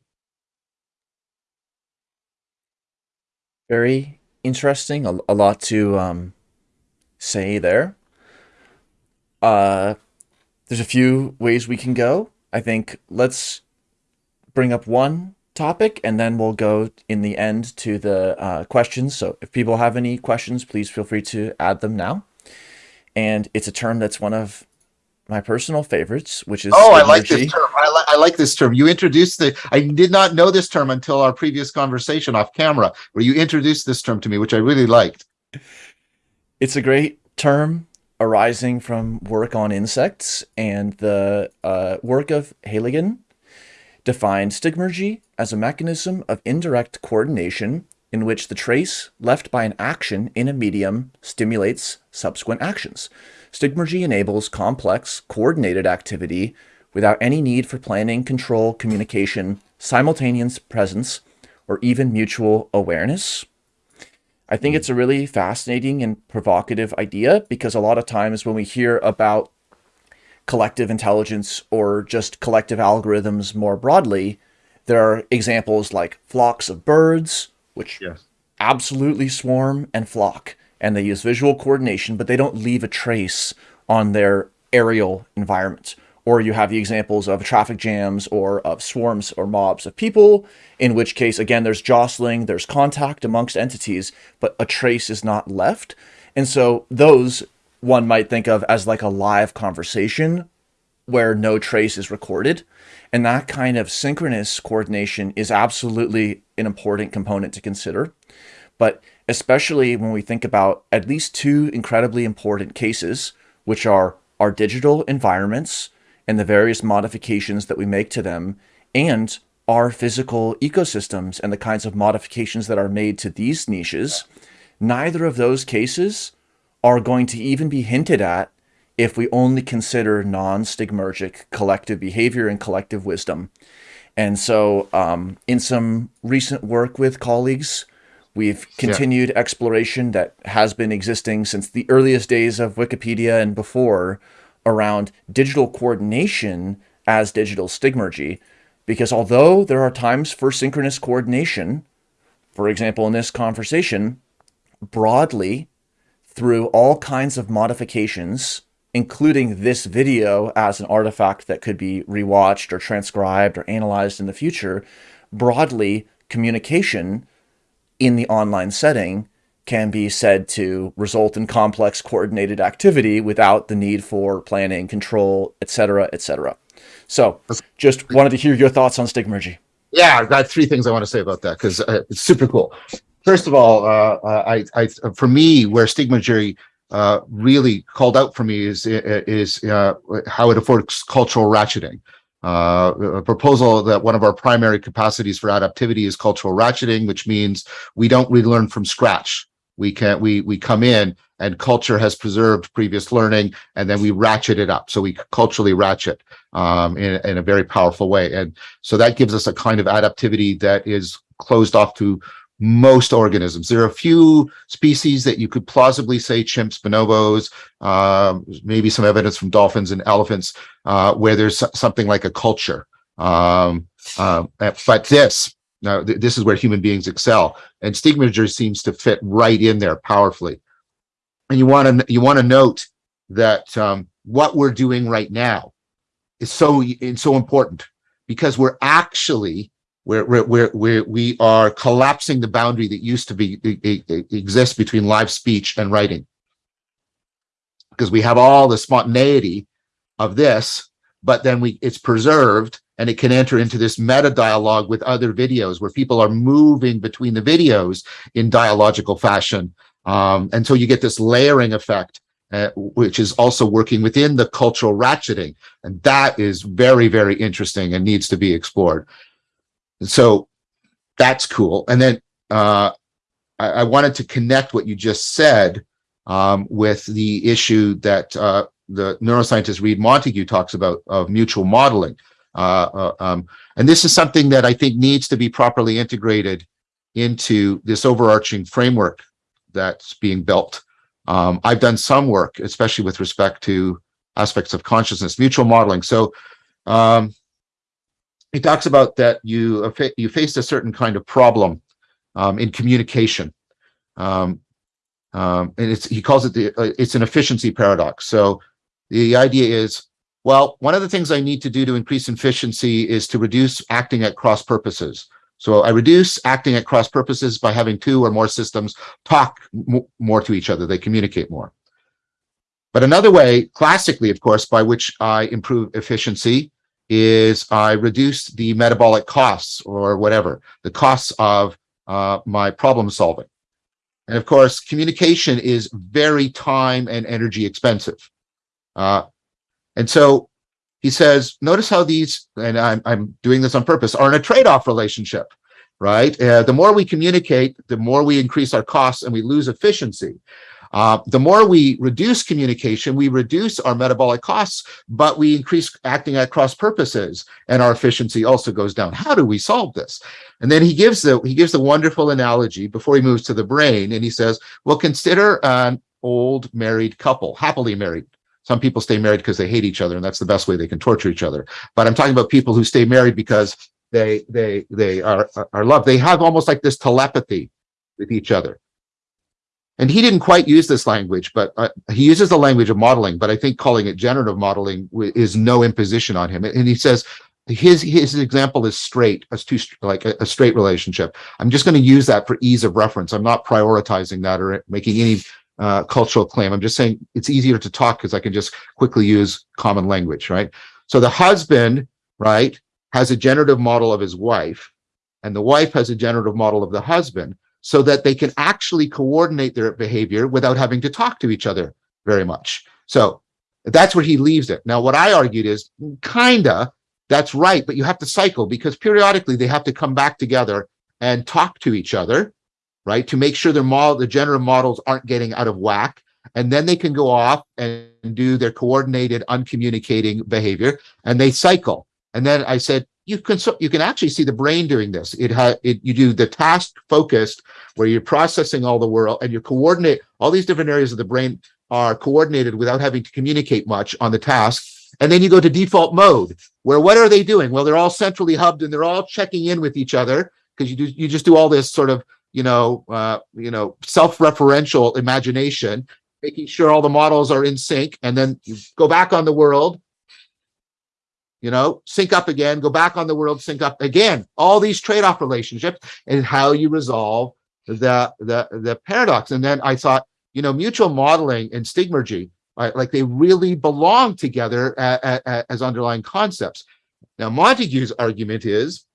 Very interesting. A, a lot to um, say there. Uh, there's a few ways we can go. I think let's bring up one topic and then we'll go in the end to the uh, questions. So if people have any questions, please feel free to add them now. And it's a term that's one of my personal favorites, which is oh, I like this term. I, li I, like this term. You introduced the. I did not know this term until our previous conversation off camera, where you introduced this term to me, which I really liked. It's a great term arising from work on insects, and the uh, work of Heylighen defined stigmergy as a mechanism of indirect coordination in which the trace left by an action in a medium stimulates subsequent actions. Stigmergy enables complex, coordinated activity without any need for planning, control, communication, simultaneous presence, or even mutual awareness. I think it's a really fascinating and provocative idea because a lot of times when we hear about collective intelligence or just collective algorithms more broadly, there are examples like flocks of birds, which yes. absolutely swarm and flock and they use visual coordination, but they don't leave a trace on their aerial environment. Or you have the examples of traffic jams or of swarms or mobs of people, in which case, again, there's jostling, there's contact amongst entities, but a trace is not left. And so those one might think of as like a live conversation where no trace is recorded. And that kind of synchronous coordination is absolutely an important component to consider. But especially when we think about at least two incredibly important cases, which are our digital environments and the various modifications that we make to them, and our physical ecosystems and the kinds of modifications that are made to these niches, neither of those cases are going to even be hinted at if we only consider non-stigmergic collective behavior and collective wisdom. And so um, in some recent work with colleagues, We've continued yeah. exploration that has been existing since the earliest days of Wikipedia and before around digital coordination as digital stigmergy. Because although there are times for synchronous coordination, for example, in this conversation, broadly through all kinds of modifications, including this video as an artifact that could be rewatched or transcribed or analyzed in the future, broadly communication in the online setting can be said to result in complex coordinated activity without the need for planning, control, etc., etc. So just wanted to hear your thoughts on stigmergy. Yeah, I've got three things I want to say about that because uh, it's super cool. First of all, uh, I, I, for me, where stigmergy uh, really called out for me is is uh, how it affords cultural ratcheting. Uh, a proposal that one of our primary capacities for adaptivity is cultural ratcheting, which means we don't relearn from scratch. We can we we come in and culture has preserved previous learning, and then we ratchet it up. So we culturally ratchet um, in, in a very powerful way, and so that gives us a kind of adaptivity that is closed off to most organisms. There are a few species that you could plausibly say chimps, bonobos, uh, maybe some evidence from dolphins and elephants, uh, where there's something like a culture. Um, uh, but this, now th this is where human beings excel, and stigmergy seems to fit right in there powerfully. And you want to you want to note that um, what we're doing right now is so so important because we're actually where where where we are collapsing the boundary that used to be exist between live speech and writing. Because we have all the spontaneity of this but then we it's preserved and it can enter into this meta dialogue with other videos where people are moving between the videos in dialogical fashion. Um, and so you get this layering effect uh, which is also working within the cultural ratcheting. And that is very very interesting and needs to be explored so that's cool. And then uh, I, I, wanted to connect what you just said um, with the issue that uh, the neuroscientist Read Montague talks about of mutual modeling. Uh, uh, um, and this is something that I think needs to be properly integrated into this overarching framework that's being built. Um, I've done some work, especially with respect to aspects of consciousness, mutual modeling. So um, he talks about that you you faced a certain kind of problem um, in communication, um, um, and it's he calls it the uh, it's an efficiency paradox. So the idea is, well, one of the things I need to do to increase efficiency is to reduce acting at cross purposes. So I reduce acting at cross purposes by having two or more systems talk more to each other. They communicate more. But another way, classically, of course, by which I improve efficiency is I reduce the metabolic costs or whatever, the costs of uh, my problem solving. And of course, communication is very time and energy expensive. Uh, and so he says, notice how these, and I'm, I'm doing this on purpose, are in a trade-off relationship, right? Uh, the more we communicate, the more we increase our costs and we lose efficiency. Uh, the more we reduce communication, we reduce our metabolic costs, but we increase acting at cross purposes and our efficiency also goes down. How do we solve this? And then he gives the he gives the wonderful analogy before he moves to the brain and he says, well, consider an old married couple, happily married. Some people stay married because they hate each other and that's the best way they can torture each other. But I'm talking about people who stay married because they they they are are loved. They have almost like this telepathy with each other and he didn't quite use this language, but uh, he uses the language of modeling, but I think calling it generative modeling is no imposition on him. And he says, his his example is straight, as two like a, a straight relationship. I'm just going to use that for ease of reference. I'm not prioritizing that or making any uh, cultural claim. I'm just saying it's easier to talk because I can just quickly use common language, right? So the husband, right, has a generative model of his wife, and the wife has a generative model of the husband so that they can actually coordinate their behavior without having to talk to each other very much. So that's where he leaves it. Now, what I argued is kinda, that's right, but you have to cycle because periodically they have to come back together and talk to each other, right? To make sure their model, the generative models aren't getting out of whack. And then they can go off and do their coordinated, uncommunicating behavior and they cycle. And then I said, you can so you can actually see the brain doing this. It has it you do the task focused where you're processing all the world and you coordinate all these different areas of the brain are coordinated without having to communicate much on the task. And then you go to default mode where what are they doing? Well, they're all centrally hubbed and they're all checking in with each other because you do you just do all this sort of you know uh, you know self-referential imagination, making sure all the models are in sync, and then you go back on the world you know, sync up again, go back on the world, sync up again. All these trade-off relationships and how you resolve the the the paradox. And then I thought, you know, mutual modeling and stigmergy, right, like they really belong together as underlying concepts. Now, Montague's argument is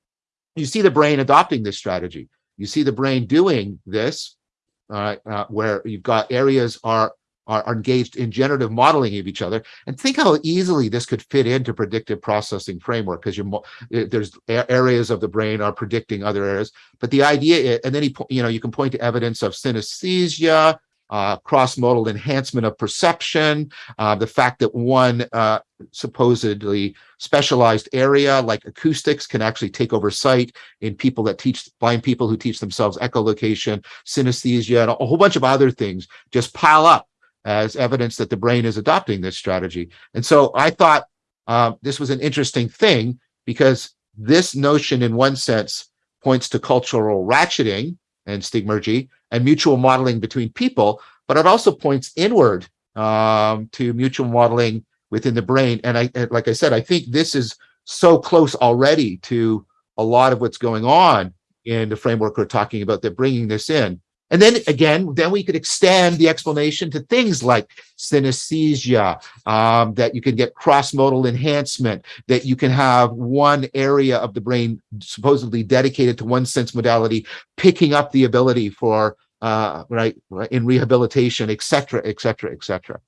you see the brain adopting this strategy. You see the brain doing this, uh, where you've got areas are, are, are engaged in generative modeling of each other. And think how easily this could fit into predictive processing framework because you're there's areas of the brain are predicting other areas. But the idea, is, and then he, you know, you can point to evidence of synesthesia, uh, cross-modal enhancement of perception, uh, the fact that one uh, supposedly specialized area like acoustics can actually take over sight in people that teach blind people who teach themselves echolocation, synesthesia, and a whole bunch of other things just pile up as evidence that the brain is adopting this strategy. And so I thought uh, this was an interesting thing because this notion in one sense points to cultural ratcheting and stigmergy and mutual modeling between people, but it also points inward um, to mutual modeling within the brain. And I, like I said, I think this is so close already to a lot of what's going on in the framework we're talking about that bringing this in. And then again, then we could extend the explanation to things like synesthesia, um, that you can get cross-modal enhancement, that you can have one area of the brain supposedly dedicated to one sense modality, picking up the ability for, uh, right, in rehabilitation, et cetera, et cetera, et cetera.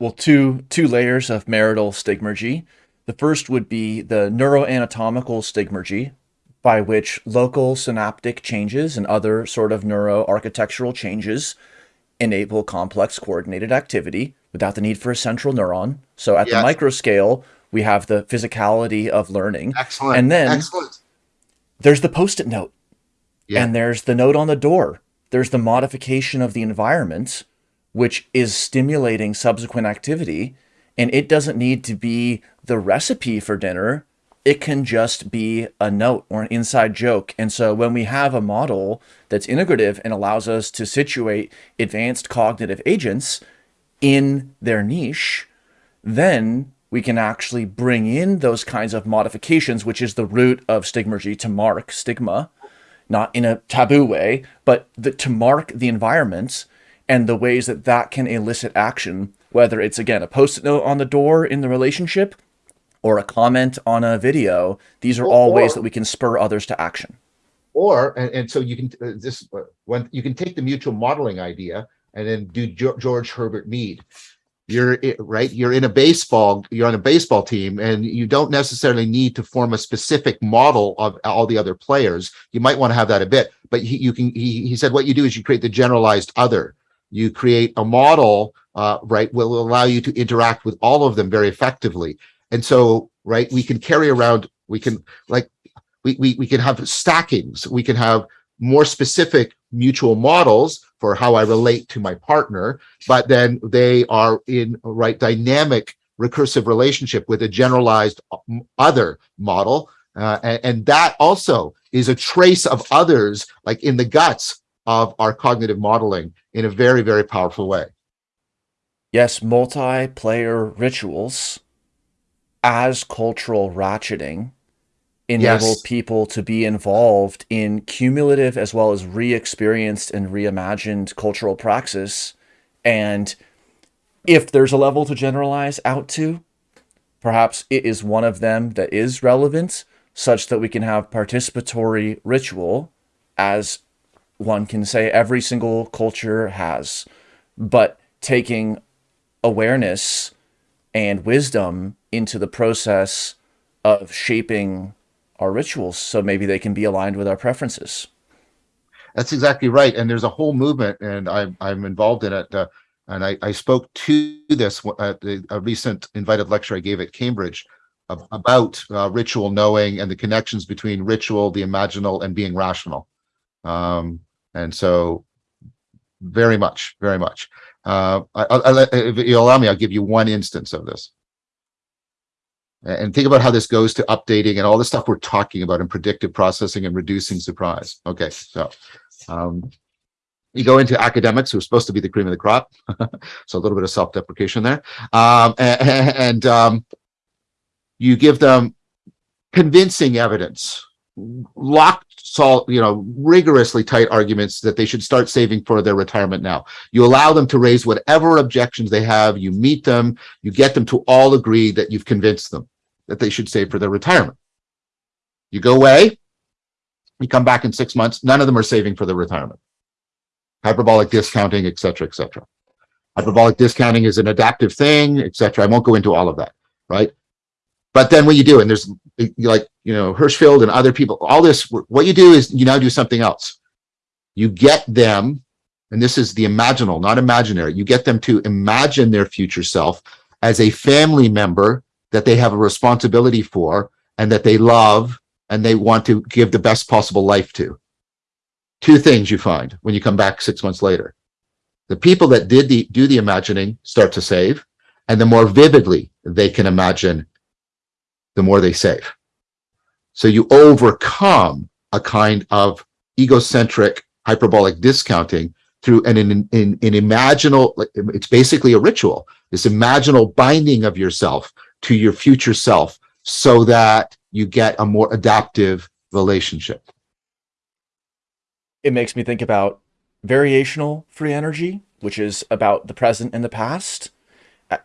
Well, two, two layers of marital stigmergy. The first would be the neuroanatomical stigmergy, by which local synaptic changes and other sort of neuroarchitectural changes enable complex coordinated activity without the need for a central neuron. So at yes. the micro scale, we have the physicality of learning. Excellent. And then Excellent. there's the post-it note. Yeah. And there's the note on the door. There's the modification of the environment, which is stimulating subsequent activity. And it doesn't need to be the recipe for dinner it can just be a note or an inside joke. And so when we have a model that's integrative and allows us to situate advanced cognitive agents in their niche, then we can actually bring in those kinds of modifications, which is the root of stigmergy to mark stigma, not in a taboo way, but the, to mark the environment and the ways that that can elicit action, whether it's, again, a post-it note on the door in the relationship or a comment on a video, these are or, all ways that we can spur others to action. Or, and, and so you can, uh, this, uh, when you can take the mutual modeling idea and then do George Herbert Mead. You're right. You're in a baseball. You're on a baseball team, and you don't necessarily need to form a specific model of all the other players. You might want to have that a bit, but he, you can. He, he said what you do is you create the generalized other. You create a model, uh, right, will allow you to interact with all of them very effectively. And so, right, we can carry around, we can like, we, we, we can have stackings, we can have more specific mutual models for how I relate to my partner, but then they are in right dynamic recursive relationship with a generalized other model. Uh, and, and that also is a trace of others like in the guts of our cognitive modeling in a very, very powerful way. Yes, multiplayer rituals as cultural ratcheting enable yes. people to be involved in cumulative as well as re-experienced and reimagined cultural praxis. And if there's a level to generalize out to, perhaps it is one of them that is relevant such that we can have participatory ritual as one can say every single culture has, but taking awareness and wisdom into the process of shaping our rituals so maybe they can be aligned with our preferences. That's exactly right. And there's a whole movement and I'm, I'm involved in it. Uh, and I, I spoke to this at a recent invited lecture I gave at Cambridge about uh, ritual knowing and the connections between ritual, the imaginal, and being rational. Um, and so very much, very much. Uh, I, I, if you allow me, I'll give you one instance of this. And think about how this goes to updating and all the stuff we're talking about in predictive processing and reducing surprise. Okay, so um, you go into academics who are supposed to be the cream of the crop. so a little bit of self-deprecation there. Um, and, and um, you give them convincing evidence locked salt, you know, rigorously tight arguments that they should start saving for their retirement now. You allow them to raise whatever objections they have, you meet them, you get them to all agree that you've convinced them. that they should save for their retirement. You go away, you come back in six months, none of them are saving for their retirement. Hyperbolic discounting, et cetera, et cetera. Hyperbolic discounting is an adaptive thing, et cetera. I won't go into all of that, right? But then what you do, and there's like, you know, Hershfield and other people, all this, what you do is you now do something else. You get them, and this is the imaginal, not imaginary, you get them to imagine their future self as a family member that they have a responsibility for and that they love and they want to give the best possible life to. Two things you find when you come back six months later. The people that did the do the imagining start to save, and the more vividly they can imagine, the more they save. So you overcome a kind of egocentric hyperbolic discounting through an, an, an, an imaginal, it's basically a ritual, this imaginal binding of yourself to your future self so that you get a more adaptive relationship. It makes me think about variational free energy, which is about the present and the past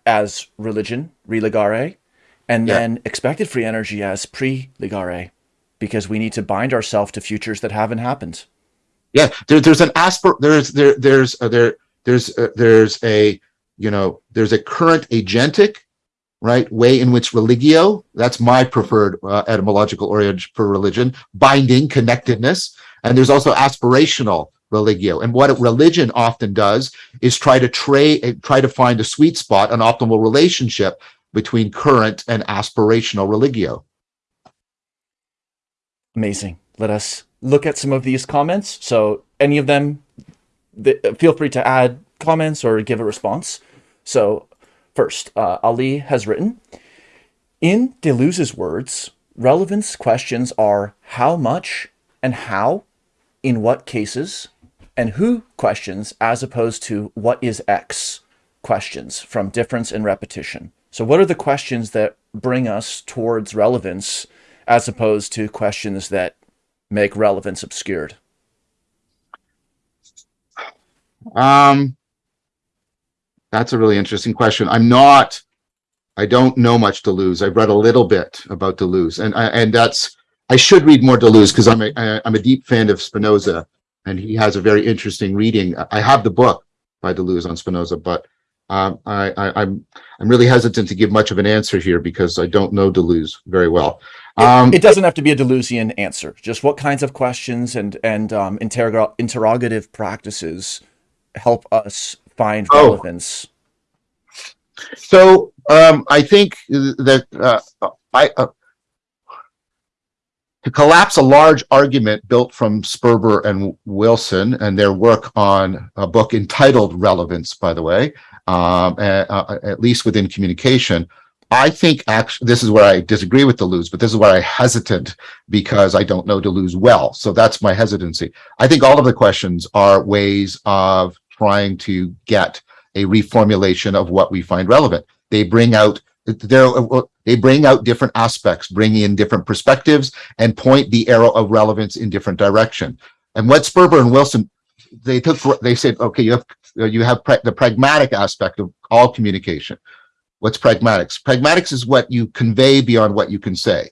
as religion, religare, and yeah. then expected free energy as pre-ligare, because we need to bind ourselves to futures that haven't happened. Yeah, there, there's an aspir there's there there's uh, there there's uh, there's a you know there's a current agentic right way in which religio that's my preferred uh, etymological origin for religion binding connectedness and there's also aspirational religio and what religion often does is try to trade try to find a sweet spot an optimal relationship between current and aspirational religio amazing let us look at some of these comments. So any of them, feel free to add comments or give a response. So first, uh, Ali has written, in Deleuze's words, relevance questions are how much and how, in what cases, and who questions as opposed to what is X questions from difference and repetition. So what are the questions that bring us towards relevance as opposed to questions that make relevance obscured? Um, that's a really interesting question. I'm not, I don't know much Deleuze. I've read a little bit about Deleuze and, and that's, I should read more Deleuze because I'm a, I'm a deep fan of Spinoza and he has a very interesting reading. I have the book by Deleuze on Spinoza, but um, I, I, am I'm, I'm really hesitant to give much of an answer here because I don't know Deleuze very well. Um, it, it, doesn't have to be a Deleuzian answer. Just what kinds of questions and and um, interrog interrogative practices help us find oh. relevance. So um, I think that uh, I uh, to collapse a large argument built from Sperber and Wilson and their work on a book entitled Relevance, by the way, um, at, at least within communication, I think actually this is where I disagree with Deleuze, but this is where I hesitant because I don't know Deleuze well. So that's my hesitancy. I think all of the questions are ways of trying to get a reformulation of what we find relevant. They bring out they bring out different aspects, bring in different perspectives, and point the arrow of relevance in different direction. And what Sperber and Wilson they took, they said, okay, you have Uh, you have the pragmatic aspect of all communication What's pragmatics? Pragmatics is what you convey beyond what you can say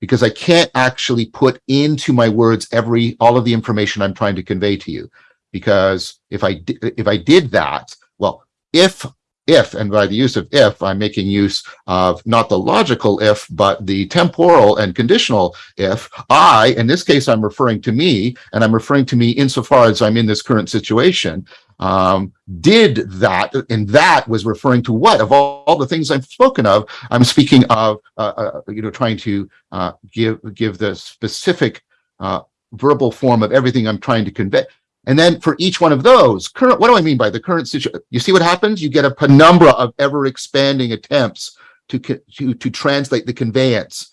because I can't actually put into my words every all of the information I'm trying to convey to you. Because if I if I did that, well, if if, and by the use of if, I'm making use of not the logical if, but the temporal and conditional if, I, in this case, I'm referring to me, and I'm referring to me insofar as I'm in this current situation, um, did that, and that was referring to what? Of all, all the things I've spoken of, I'm speaking of, uh, uh, you know, trying to uh, give, give the specific uh, verbal form of everything I'm trying to convey. And then for each one of those, current, what do I mean by the current situation? You see what happens? You get a penumbra of ever expanding attempts to, to, to translate the conveyance.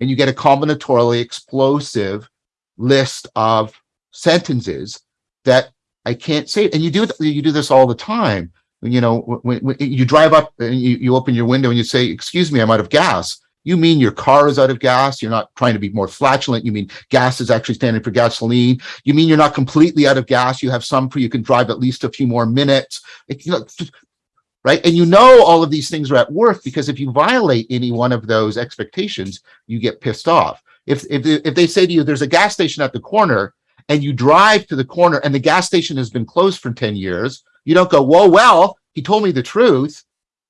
And you get a combinatorially explosive list of sentences that I can't say. And you do you do this all the time. You know, when, when you drive up and you, you open your window and you say, excuse me, I'm out of gas. You mean your car is out of gas. You're not trying to be more flatulent. You mean gas is actually standing for gasoline. You mean you're not completely out of gas. You have some for you can drive at least a few more minutes. It, you know, right? And you know all of these things are at work because if you violate any one of those expectations, you get pissed off. If, if, if they say to you, there's a gas station at the corner and you drive to the corner and the gas station has been closed for 10 years, you don't go, whoa, well, he told me the truth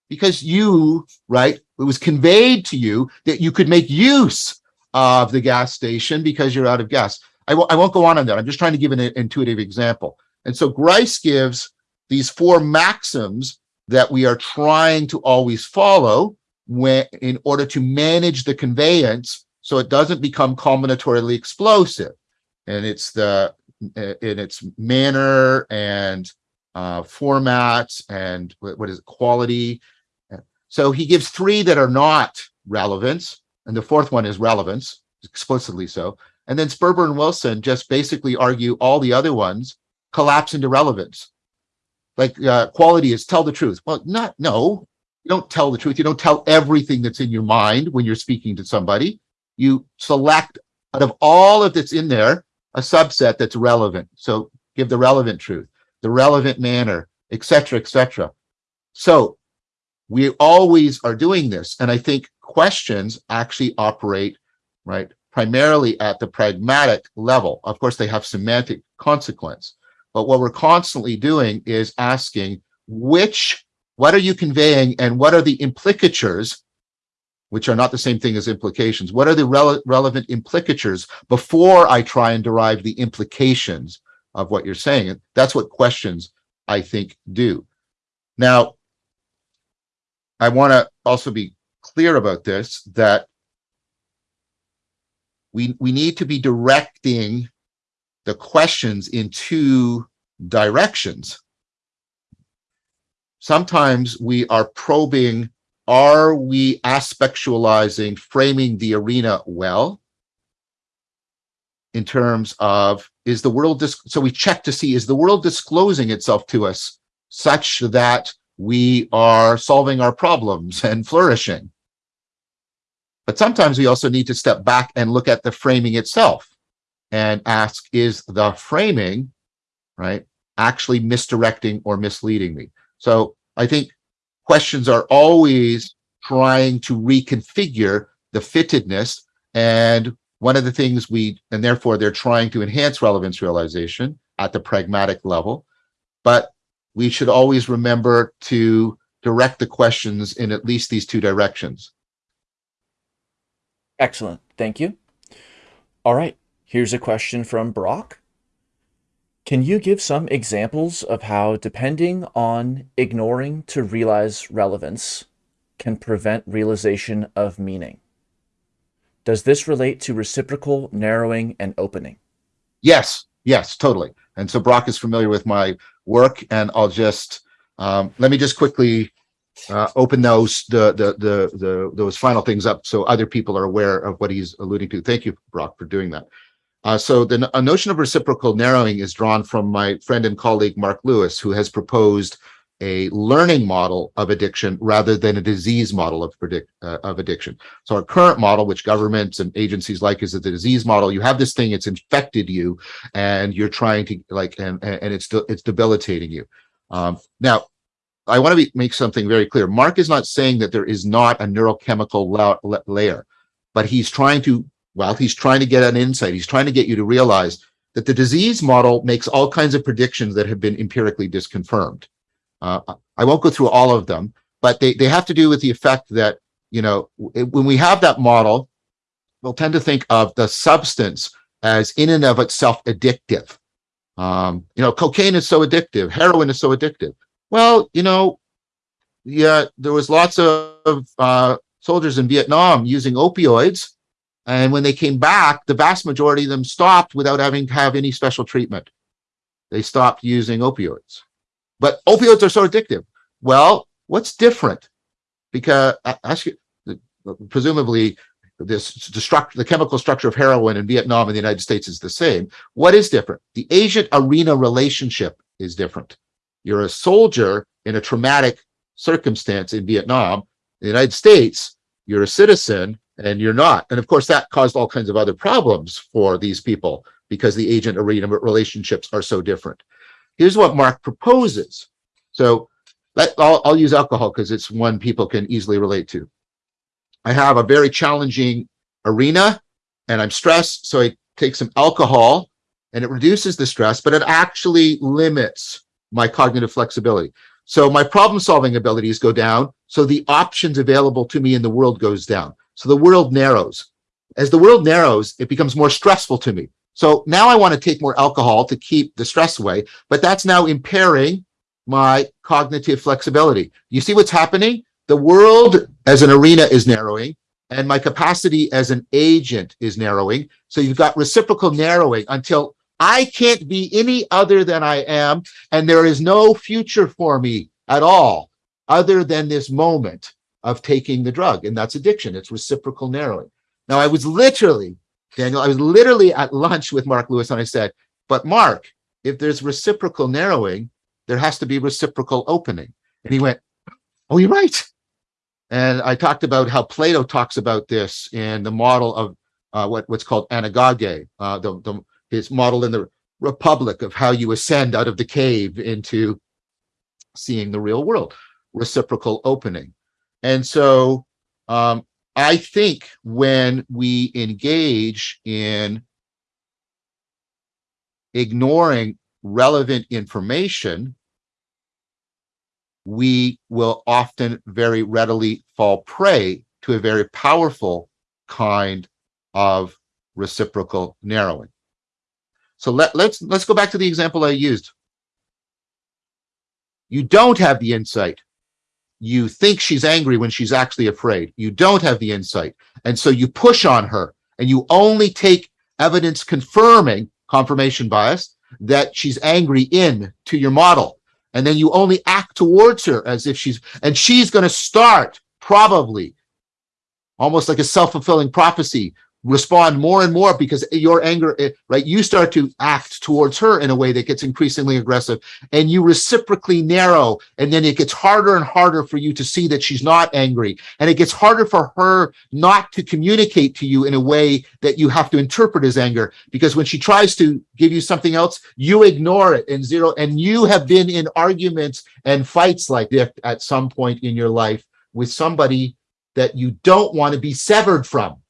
because you, right, it was conveyed to you that you could make use of the gas station because you're out of gas. I won't go on on that. I'm just trying to give an intuitive example. And so Grice gives these four maxims that we are trying to always follow when in order to manage the conveyance so it doesn't become combinatorially explosive. And it's the in its manner and uh, formats and what is it, quality. So he gives three that are not relevance, and the fourth one is relevance, explicitly so. And then Sperber and Wilson just basically argue all the other ones collapse into relevance. Like uh, quality is tell the truth. Well, not, no, you don't tell the truth. You don't tell everything that's in your mind when you're speaking to somebody. You select out of all of that's in there, a subset that's relevant. So give the relevant truth, the relevant manner, etc., etc. So we always are doing this. And I think questions actually operate, right, primarily at the pragmatic level. Of course, they have semantic consequence. But what we're constantly doing is asking which, what are you conveying and what are the implicatures, which are not the same thing as implications. What are the rele relevant implicatures before I try and derive the implications of what you're saying? That's what questions, I think, do. Now, I want to also be clear about this, that we, we need to be directing the questions in two directions. Sometimes we are probing, are we aspectualizing, framing the arena well? In terms of, is the world, so we check to see, is the world disclosing itself to us such that we are solving our problems and flourishing? But sometimes we also need to step back and look at the framing itself and ask, is the framing, right, actually misdirecting or misleading me? So I think questions are always trying to reconfigure the fittedness. And one of the things we, and therefore they're trying to enhance relevance realization at the pragmatic level. But we should always remember to direct the questions in at least these two directions. Excellent. Thank you. All right. Here's a question from Brock. Can you give some examples of how depending on ignoring to realize relevance can prevent realization of meaning? Does this relate to reciprocal narrowing and opening? Yes, yes, totally. And so Brock is familiar with my work and I'll just, um, let me just quickly uh, open those, the, the, the, the, those final things up so other people are aware of what he's alluding to. Thank you, Brock, for doing that. Uh, so the notion of reciprocal narrowing is drawn from my friend and colleague, Marc Lewis, who has proposed a learning model of addiction rather than a disease model of predict uh, of addiction. So our current model, which governments and agencies like, is the disease model. You have this thing, it's infected you, and you're trying to like, and and it's it's debilitating you. Um, now, I want to make something very clear. Marc is not saying that there is not a neurochemical la layer, but he's trying to well, he's trying to get an insight. He's trying to get you to realize that the disease model makes all kinds of predictions that have been empirically disconfirmed. Uh, I won't go through all of them, but they, they have to do with the effect that, you know, when we have that model, we'll tend to think of the substance as in and of itself addictive. Um, you know, cocaine is so addictive, heroin is so addictive. Well, you know, yeah, there was lots of uh, soldiers in Vietnam using opioids and when they came back, the vast majority of them stopped without having to have any special treatment. They stopped using opioids. But opioids are so addictive. Well, what's different? Because ask you, presumably this the structure, the chemical structure of heroin in Vietnam and the United States is the same. What is different? The agent arena relationship is different. You're a soldier in a traumatic circumstance in Vietnam. In the United States, you're a citizen and you're not. And of course, that caused all kinds of other problems for these people because the agent arena relationships are so different. Here's what Marc proposes. So let, I'll, I'll use alcohol because it's one people can easily relate to. I have a very challenging arena and I'm stressed. So I take some alcohol and it reduces the stress, but it actually limits my cognitive flexibility. So my problem solving abilities go down. So the options available to me in the world goes down. So the world narrows. As the world narrows, it becomes more stressful to me. So now I want to take more alcohol to keep the stress away, but that's now impairing my cognitive flexibility. You see what's happening? The world as an arena is narrowing and my capacity as an agent is narrowing. So you've got reciprocal narrowing until I can't be any other than I am. And there is no future for me at all other than this moment of taking the drug. And that's addiction. It's reciprocal narrowing. Now, I was literally, Daniel, I was literally at lunch with Marc Lewis and I said, but Marc, if there's reciprocal narrowing, there has to be reciprocal opening. And he went, oh, you're right. And I talked about how Plato talks about this in the model of uh, what, what's called anagoge, uh, the, the, his model in the Republic of how you ascend out of the cave into seeing the real world, reciprocal opening. And so um, I think when we engage in ignoring relevant information, we will often very readily fall prey to a very powerful kind of reciprocal narrowing. So let, let's let's go back to the example I used. You don't have the insight. You think she's angry when she's actually afraid. You don't have the insight. And so you push on her and you only take evidence confirming confirmation bias that she's angry in to your model. And then you only act towards her as if she's, and she's going to start probably almost like a self-fulfilling prophecy respond more and more because your anger, eh, right? You start to act towards her in a way that gets increasingly aggressive and you reciprocally narrow. And then it gets harder and harder for you to see that she's not angry. And it gets harder for her not to communicate to you in a way that you have to interpret as anger. Because when she tries to give you something else, you ignore it and zero. And you have been in arguments and fights like this at some point in your life with somebody that you don't want to be severed from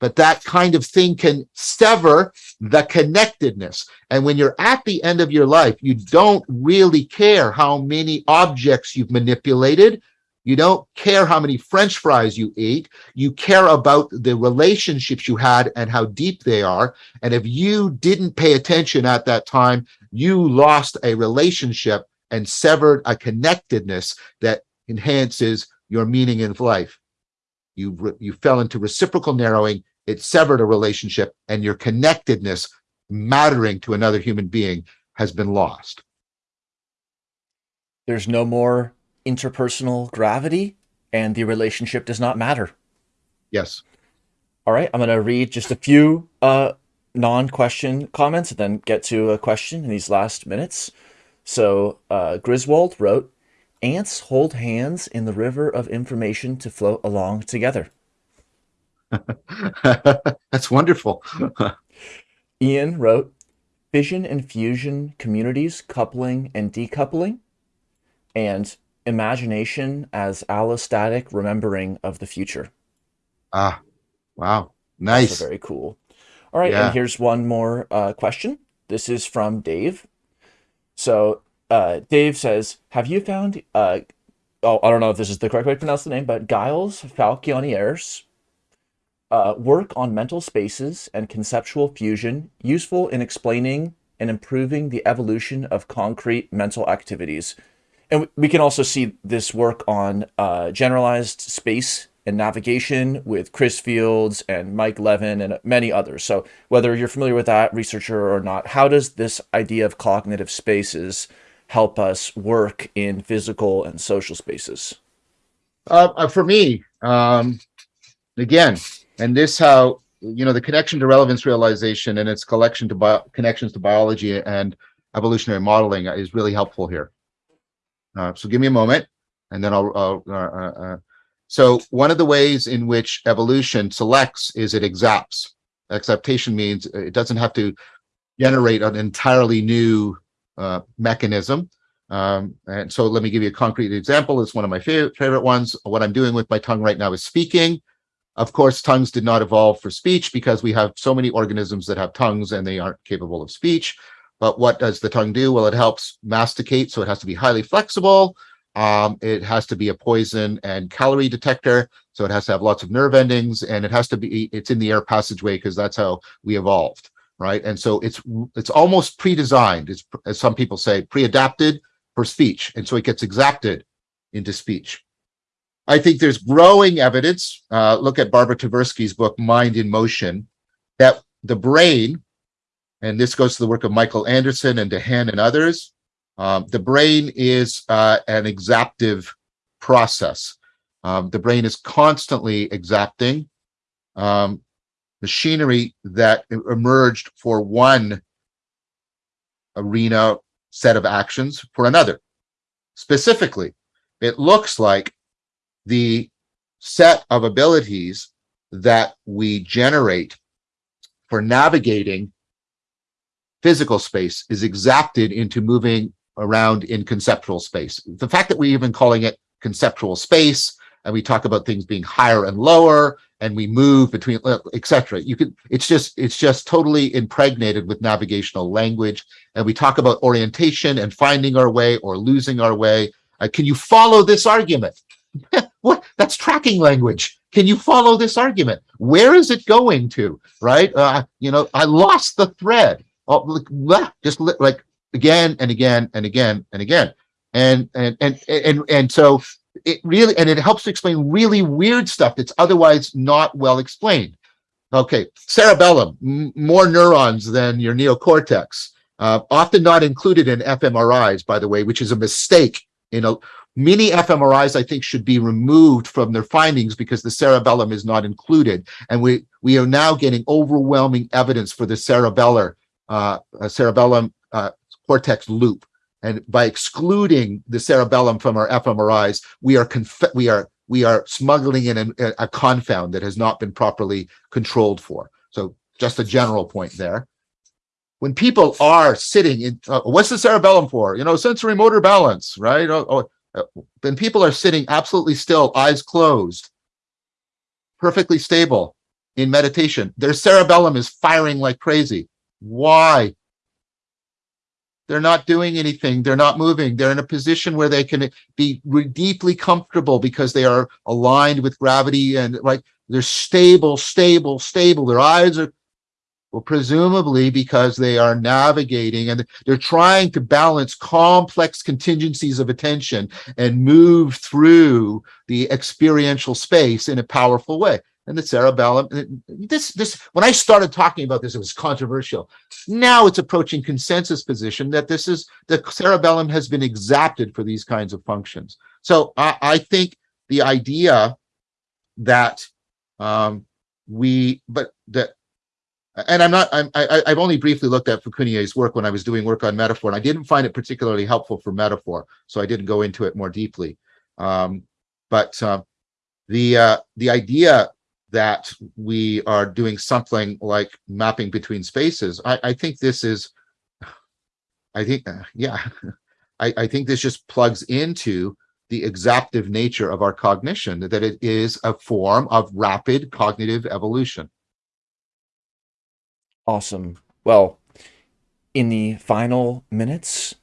but that kind of thing can sever the connectedness. And when you're at the end of your life, you don't really care how many objects you've manipulated. You don't care how many French fries you ate. You care about the relationships you had and how deep they are. And if you didn't pay attention at that time, you lost a relationship and severed a connectedness that enhances your meaning in life. You, you fell into reciprocal narrowing it severed a relationship and your connectedness mattering to another human being has been lost. There's no more interpersonal gravity and the relationship does not matter. Yes. All right, I'm going to read just a few uh, non-question comments and then get to a question in these last minutes. So uh, Griswold wrote, ants hold hands in the river of information to float along together. That's wonderful. Ian wrote, fission and fusion communities coupling and decoupling, and imagination as allostatic remembering of the future. Ah, wow. Nice. Very cool. All right, yeah. and here's one more uh, question. This is from Dave. So uh, Dave says, have you found, uh, oh, I don't know if this is the correct way to pronounce the name, but Gilles Fauconnier's uh, work on mental spaces and conceptual fusion useful in explaining and improving the evolution of concrete mental activities. And we can also see this work on uh, generalized space and navigation with Chris Fields and Mike Levin and many others. So whether you're familiar with that researcher or not, how does this idea of cognitive spaces help us work in physical and social spaces? Uh, uh for me, um, again, and this how you know the connection to relevance realization and its collection to bio connections to biology and evolutionary modeling is really helpful here uh, so give me a moment and then i'll, uh, uh, uh so one of the ways in which evolution selects is it exapts exaptation means it doesn't have to generate an entirely new uh, mechanism Um, and so let me give you a concrete example. It's one of my favorite, favorite ones. What I'm doing with my tongue right now is speaking. Of course, tongues did not evolve for speech because we have so many organisms that have tongues and they aren't capable of speech. But what does the tongue do? Well, it helps masticate, so it has to be highly flexible. Um, it has to be a poison and calorie detector, so it has to have lots of nerve endings, and it has to be, it's in the air passageway because that's how we evolved, right? And so it's it's almost pre-designed, it's, as some people say, pre-adapted for speech, and so it gets exapted into speech. I think there's growing evidence, uh, look at Barbara Tversky's book, Mind in Motion, that the brain, and this goes to the work of Michael Anderson and DeHaan and others, um, the brain is uh, an exaptive process. Um, the brain is constantly exapting um, machinery that emerged for one arena set of actions for another. Specifically, it looks like the set of abilities that we generate for navigating physical space is exapted into moving around in conceptual space. The fact that we're even calling it conceptual space and we talk about things being higher and lower and we move between uh, etc you could it's just it's just totally impregnated with navigational language and we talk about orientation and finding our way or losing our way. Uh, can you follow this argument? What? That's tracking language. Can you follow this argument? Where is it going to right? Uh, you know i lost the thread. Oh, just like again and again and again and again. And and and and, and so it really and it helps to explain really weird stuff that's otherwise not well explained. Okay cerebellum more neurons than your neocortex uh, often not included in fMRIs by the way which is a mistake you know many fMRIs I think should be removed from their findings because the cerebellum is not included. And we we are now getting overwhelming evidence for the cerebellar uh, cerebellum uh, cortex loop and by excluding the cerebellum from our fMRIs, we are we are we are smuggling in a, a confound that has not been properly controlled for. So just a general point there. When people are sitting in, uh, what's the cerebellum for? You know, sensory motor balance, right? Oh, oh, uh, when people are sitting absolutely still, eyes closed, perfectly stable in meditation, their cerebellum is firing like crazy. Why? They're not doing anything. They're not moving. They're in a position where they can be deeply comfortable because they are aligned with gravity and like they're stable, stable, stable. Their eyes are, well, presumably because they are navigating and they're trying to balance complex contingencies of attention and move through the experiential space in a powerful way and the cerebellum. This, this, when I started talking about this, it was controversial. Now it's approaching consensus position that this is the cerebellum has been exapted for these kinds of functions. So I, I think the idea that um, we, but that, and I'm not, I'm, I, I've only briefly looked at Fauconnier's work when I was doing work on metaphor, and I didn't find it particularly helpful for metaphor, so I didn't go into it more deeply. Um, but uh, the uh, the idea that we are doing something like mapping between spaces. I, I think this is, I think, uh, yeah, I, I think this just plugs into the exaptive nature of our cognition, that it is a form of rapid cognitive evolution. Awesome. Well, in the final minutes,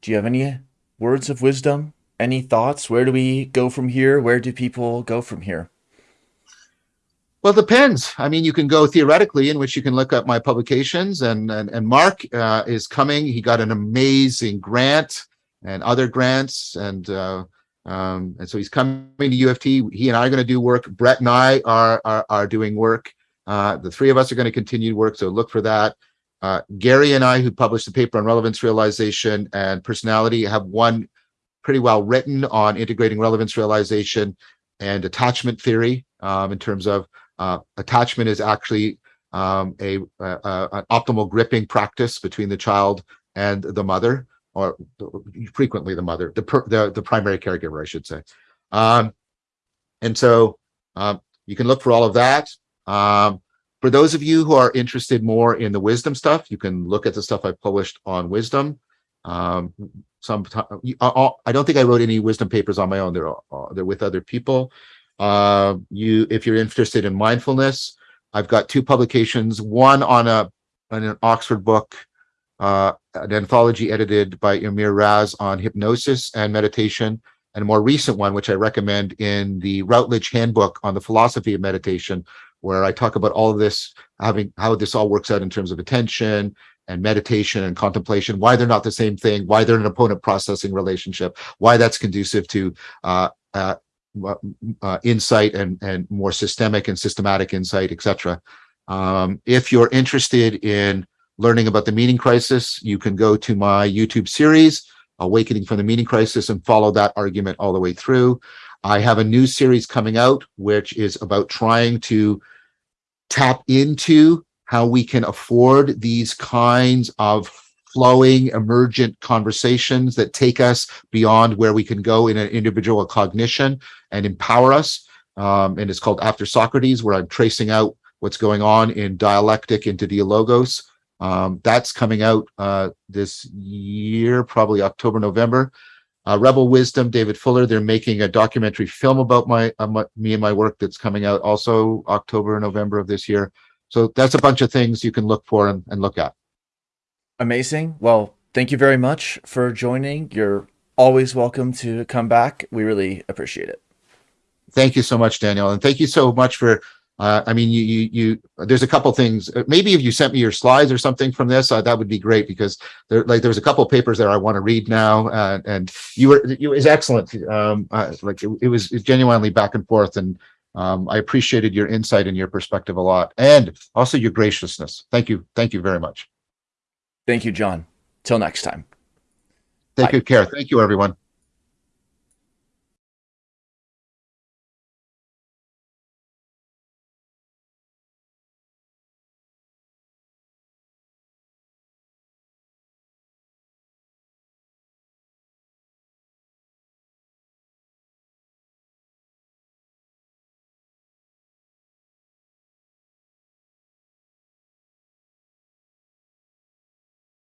do you have any words of wisdom? Any thoughts? Where do we go from here? Where do people go from here? Well, it depends. I mean, you can go theoretically, in which you can look up my publications, and and, and Marc uh, is coming. He got an amazing grant and other grants, and uh, um, and so he's coming to U of T. He and I are going to do work. Brett and I are are, are doing work. Uh, the three of us are going to continue work, so look for that. Uh, Gary and I, who published the paper on relevance realization and personality, have one pretty well written on integrating relevance realization and attachment theory um, in terms of attachment is actually um, a, an optimal gripping practice between the child and the mother, or frequently the mother, the per, the, the primary caregiver, I should say. Um, and so um, you can look for all of that. Um, for those of you who are interested more in the wisdom stuff, you can look at the stuff I published on wisdom. Um, some, I, I don't think I wrote any wisdom papers on my own. They're, uh, they're with other people. Uh, you, if you're interested in mindfulness, I've got two publications, one on a, on an Oxford book, uh, an anthology edited by Amir Raz on hypnosis and meditation, and a more recent one, which I recommend in the Routledge Handbook on the Philosophy of Meditation, where I talk about all of this, having how this all works out in terms of attention and meditation and contemplation, why they're not the same thing, why they're an opponent processing relationship, why that's conducive to uh, uh, uh, insight and, and more systemic and systematic insight, etc. Um, if you're interested in learning about the meaning crisis, you can go to my YouTube series, Awakening from the Meaning Crisis, and follow that argument all the way through. I have a new series coming out, which is about trying to tap into how we can afford these kinds of flowing emergent conversations that take us beyond where we can go in an individual cognition and empower us. Um, and it's called After Socrates, where I'm tracing out what's going on in dialectic into dialogos. Um, that's coming out uh, this year, probably October, November. Uh, Rebel Wisdom, David Fuller, they're making a documentary film about my, uh, my, me and my work that's coming out also October, November of this year. So that's a bunch of things you can look for and, and look at. Amazing. Well, thank you very much for joining. You're always welcome to come back. We really appreciate it. Thank you so much, Daniel. And thank you so much for, uh, I mean, you, you, you, there's a couple things, maybe if you sent me your slides or something from this, uh, that would be great because there, like, there's a couple papers there I want to read now. Uh, and you were, it was excellent. Um, uh, like it, it was genuinely back and forth and um, I appreciated your insight and your perspective a lot and also your graciousness. Thank you. Thank you very much. Thank you, John. Till next time. Take Bye. good care. Thank you, everyone.